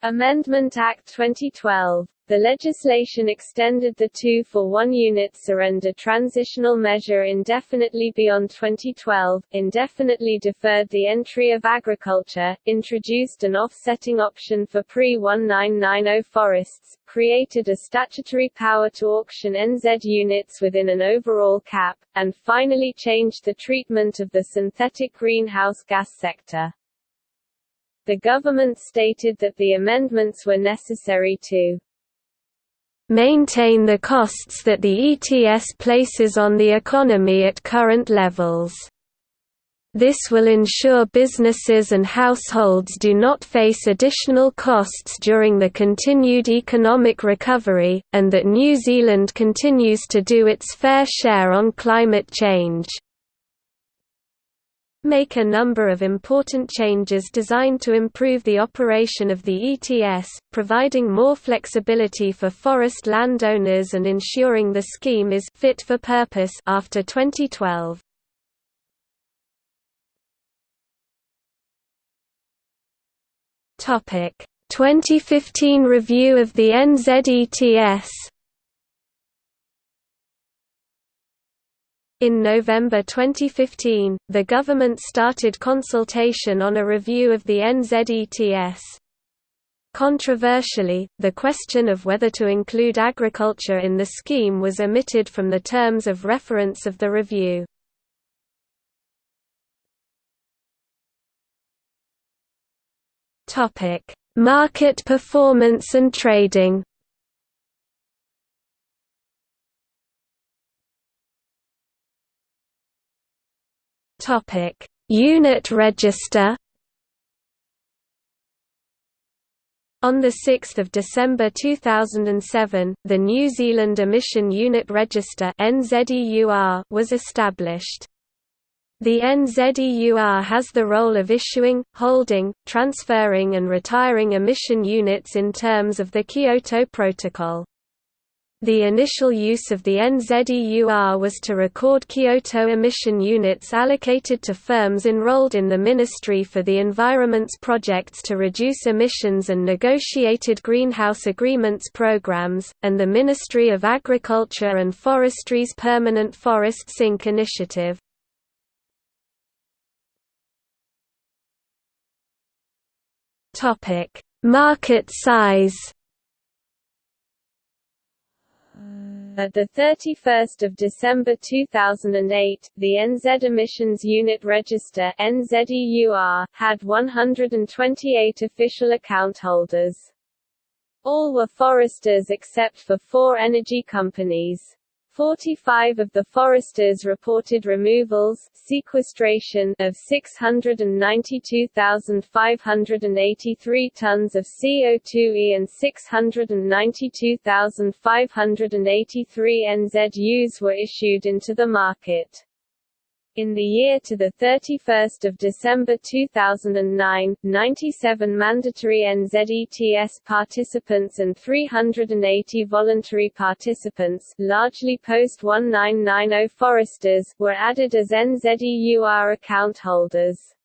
Amendment Act 2012. The legislation extended the 2 for 1 unit surrender transitional measure indefinitely beyond 2012, indefinitely deferred the entry of agriculture, introduced an offsetting option for pre-1990 forests, created a statutory power to auction NZ units within an overall cap, and finally changed the treatment of the synthetic greenhouse gas sector. The government stated that the amendments were necessary to maintain the costs that the ETS places on the economy at current levels. This will ensure businesses and households do not face additional costs during the continued economic recovery, and that New Zealand continues to do its fair share on climate change make a number of important changes designed to improve the operation of the ETS, providing more flexibility for forest landowners and ensuring the scheme is fit for purpose after 2012. Topic: 2015 review of the NZETS In November 2015, the government started consultation on a review of the NZETS. Controversially, the question of whether to include agriculture in the scheme was omitted from the terms of reference of the review. Market performance and trading Topic: Unit register. On 6 December 2007, the New Zealand Emission Unit Register was established. The NZEUR has the role of issuing, holding, transferring and retiring emission units in terms of the Kyoto Protocol. The initial use of the NZEUR was to record Kyoto emission units allocated to firms enrolled in the Ministry for the Environment's projects to reduce emissions and negotiated greenhouse agreements programs, and the Ministry of Agriculture and Forestry's Permanent Forest Sink initiative. Market size Uh, At 31 December 2008, the NZ Emissions Unit Register NZEUR, had 128 official account holders. All were foresters except for four energy companies. 45 of the foresters reported removals sequestration of 692,583 tons of CO2e and 692,583 NZUs were issued into the market. In the year to 31 December 2009, 97 mandatory NZETS participants and 380 voluntary participants largely post-1990 foresters were added as NZEUR account holders.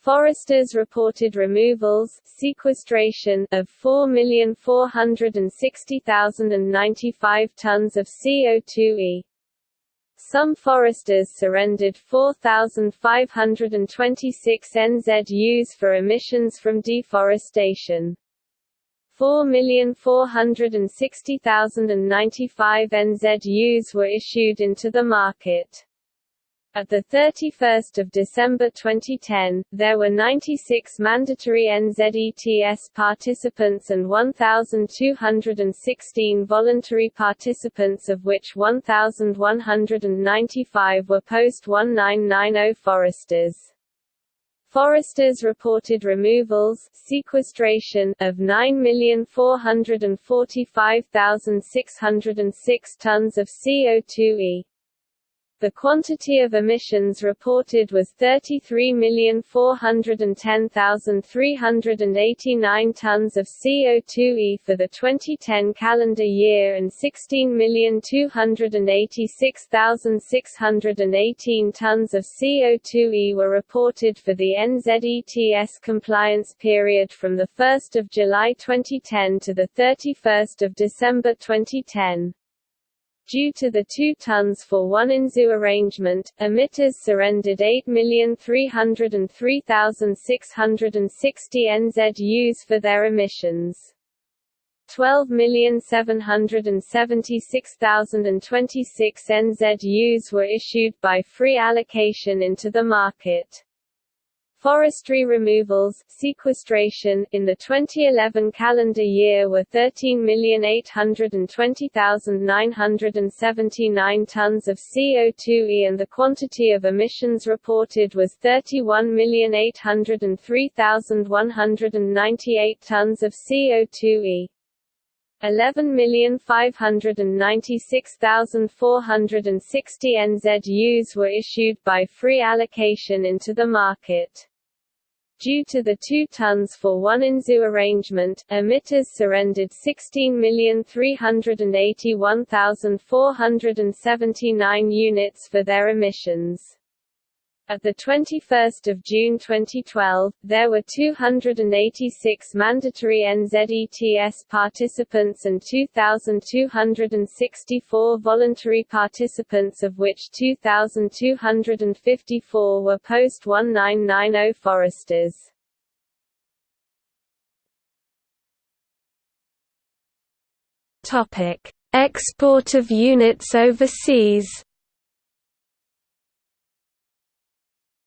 Foresters reported removals sequestration of 4,460,095 tons of CO2e, some foresters surrendered 4,526 NZUs for emissions from deforestation. 4,460,095 NZUs were issued into the market. At 31 December 2010, there were 96 mandatory NZETS participants and 1,216 voluntary participants of which 1,195 were post-1990 foresters. Foresters reported removals sequestration of 9,445,606 tons of CO2e, the quantity of emissions reported was 33,410,389 tons of CO2e for the 2010 calendar year and 16,286,618 tons of CO2e were reported for the NZETS compliance period from 1 July 2010 to 31 December 2010. Due to the 2 tons for 1 NZU arrangement, emitters surrendered 8,303,660 NZUs for their emissions. 12,776,026 NZUs were issued by free allocation into the market. Forestry removals sequestration in the 2011 calendar year were 13,820,979 tons of CO2e and the quantity of emissions reported was 31,803,198 tons of CO2e. 11,596,460 NZUs were issued by free allocation into the market. Due to the 2 tons for 1 NZU arrangement, emitters surrendered 16,381,479 units for their emissions. At 21 June 2012, there were 286 mandatory NZETS participants and 2,264 voluntary participants of which 2,254 were post-1990 foresters. Export of units overseas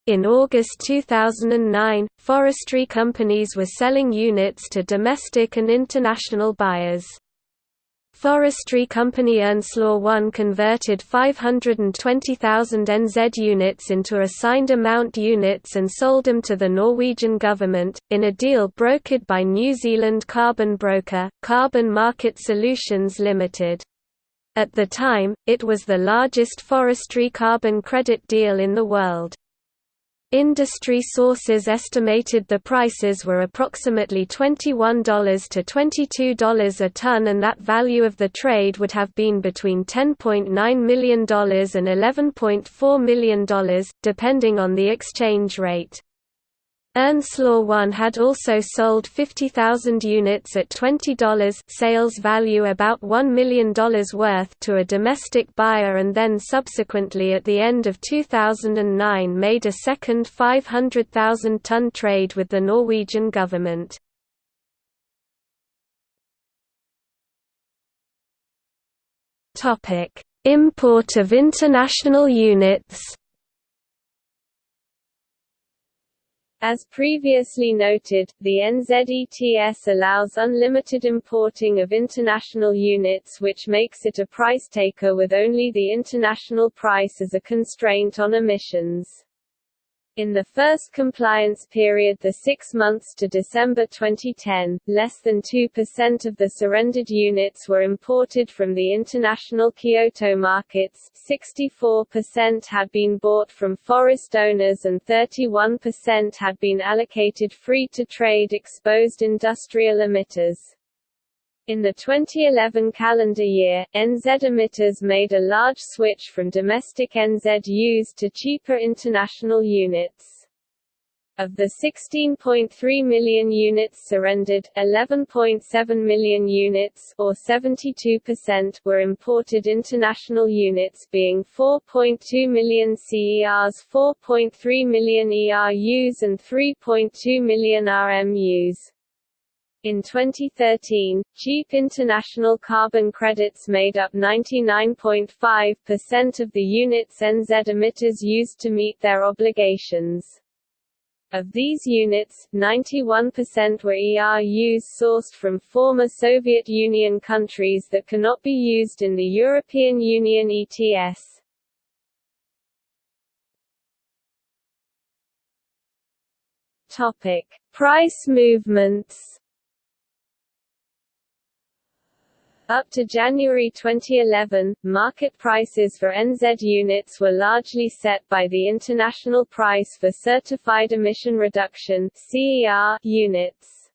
In August 2009, forestry companies were selling units to domestic and international buyers. Forestry company Ernslaw 1 converted 520,000 NZ units into assigned amount units and sold them to the Norwegian government, in a deal brokered by New Zealand carbon broker, Carbon Market Solutions Limited. At the time, it was the largest forestry carbon credit deal in the world. Industry sources estimated the prices were approximately $21 to $22 a ton and that value of the trade would have been between $10.9 million and $11.4 million, depending on the exchange rate. Ernslaw 1 had also sold 50,000 units at $20 sales value about $1 million worth to a domestic buyer and then subsequently at the end of 2009 made a second 500,000-ton trade with the Norwegian government. Import of international units As previously noted, the NZETS allows unlimited importing of international units which makes it a price taker with only the international price as a constraint on emissions. In the first compliance period the six months to December 2010, less than 2% of the surrendered units were imported from the international Kyoto markets, 64% had been bought from forest owners and 31% had been allocated free-to-trade exposed industrial emitters. In the 2011 calendar year, NZ emitters made a large switch from domestic NZUs to cheaper international units. Of the 16.3 million units surrendered, 11.7 million units or 72% were imported international units being 4.2 million CERs, 4.3 million ERUs and 3.2 million RMUs. In 2013, cheap international carbon credits made up 99.5% of the units NZ emitters used to meet their obligations. Of these units, 91% were ERUs sourced from former Soviet Union countries that cannot be used in the European Union ETS. Topic: Price movements. Up to January 2011, market prices for NZ units were largely set by the International Price for Certified Emission Reduction units.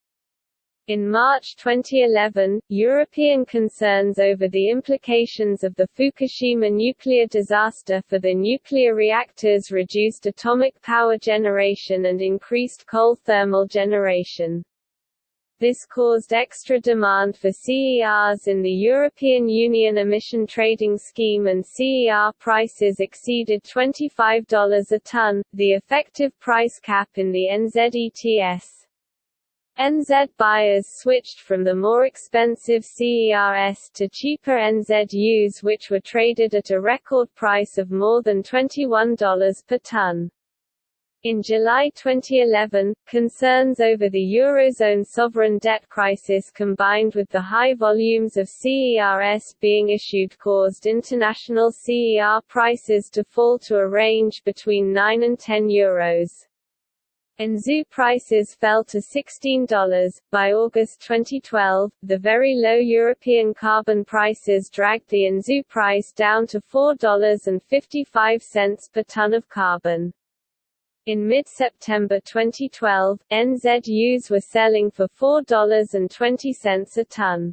In March 2011, European concerns over the implications of the Fukushima nuclear disaster for the nuclear reactors reduced atomic power generation and increased coal thermal generation. This caused extra demand for CERs in the European Union Emission Trading Scheme and CER prices exceeded $25 a ton, the effective price cap in the NZETS. NZ buyers switched from the more expensive CERS to cheaper NZUs which were traded at a record price of more than $21 per ton. In July 2011, concerns over the Eurozone sovereign debt crisis combined with the high volumes of CERS being issued caused international CER prices to fall to a range between 9 and 10 euros. NZU prices fell to $16. By August 2012, the very low European carbon prices dragged the NZU price down to $4.55 per ton of carbon. In mid-September 2012, NZUs were selling for $4.20 a ton.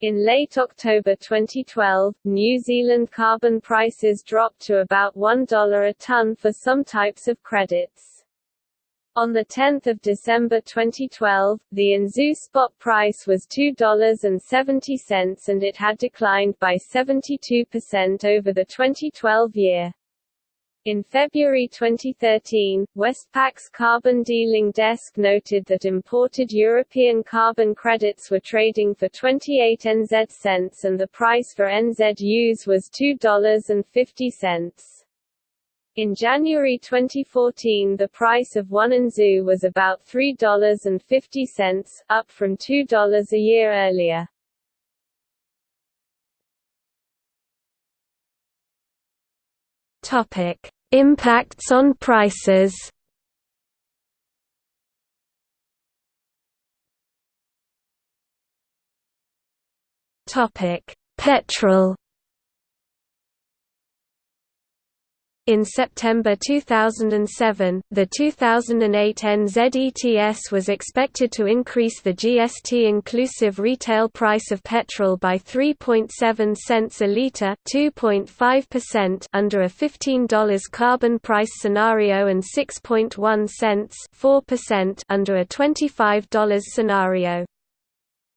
In late October 2012, New Zealand carbon prices dropped to about $1 a tonne for some types of credits. On 10 December 2012, the NZU spot price was $2.70 and it had declined by 72% over the 2012 year. In February 2013, Westpac's carbon dealing desk noted that imported European carbon credits were trading for 28 NZ cents and the price for NZUs was $2.50. In January 2014 the price of one NZU was about $3.50, up from $2 a year earlier. Topic: Impacts on prices. Topic: Petrol In September 2007, the 2008 NZETS was expected to increase the GST-inclusive retail price of petrol by 3.7 cents a litre under a $15 carbon price scenario and 6.1 cents under a $25 scenario.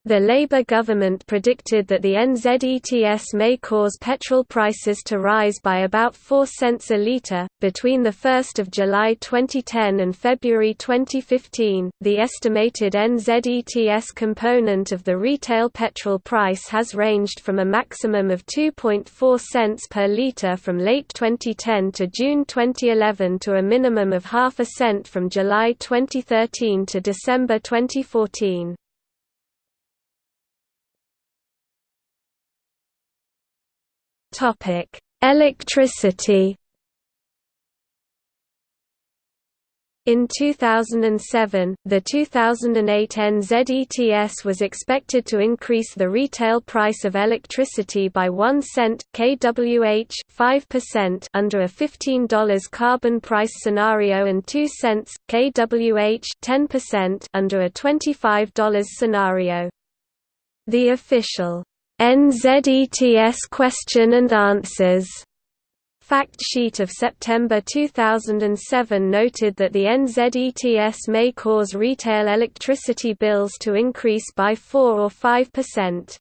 The Labour government predicted that the NZETS may cause petrol prices to rise by about 4 cents a litre. Between 1 July 2010 and February 2015, the estimated NZETS component of the retail petrol price has ranged from a maximum of 2.4 cents per litre from late 2010 to June 2011 to a minimum of half a cent from July 2013 to December 2014. Topic: Electricity. In 2007, the 2008 NZETS was expected to increase the retail price of electricity by 1 cent kWh 5% under a $15 carbon price scenario and 2 cents kWh 10% under a $25 scenario. The official NZETS Question and Answers fact sheet of September 2007 noted that the NZETS may cause retail electricity bills to increase by 4 or 5%.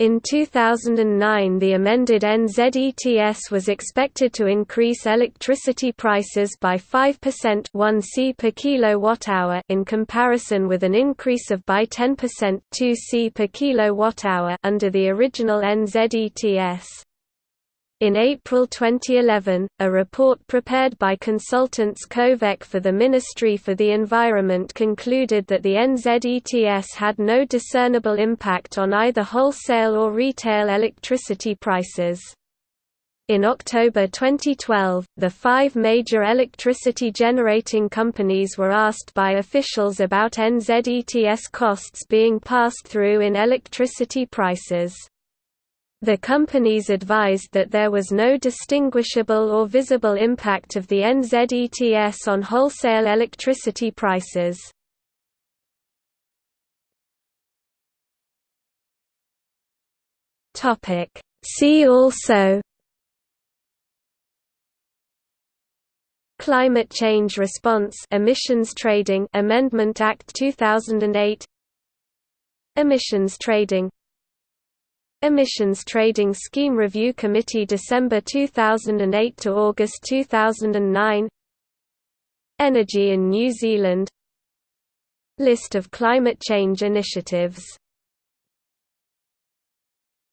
In 2009 the amended NZETS was expected to increase electricity prices by 5% 1 C per kilowatt-hour in comparison with an increase of by 10% 2 C per kilowatt-hour under the original NZETS. In April 2011, a report prepared by consultants Covec for the Ministry for the Environment concluded that the NZETS had no discernible impact on either wholesale or retail electricity prices. In October 2012, the five major electricity generating companies were asked by officials about NZETS costs being passed through in electricity prices. The companies advised that there was no distinguishable or visible impact of the NZETS on wholesale electricity prices. See also Climate Change Response Emissions Trading Amendment Act 2008 Emissions Trading Emissions Trading Scheme Review Committee December 2008 to August 2009 Energy in New Zealand. List of climate change initiatives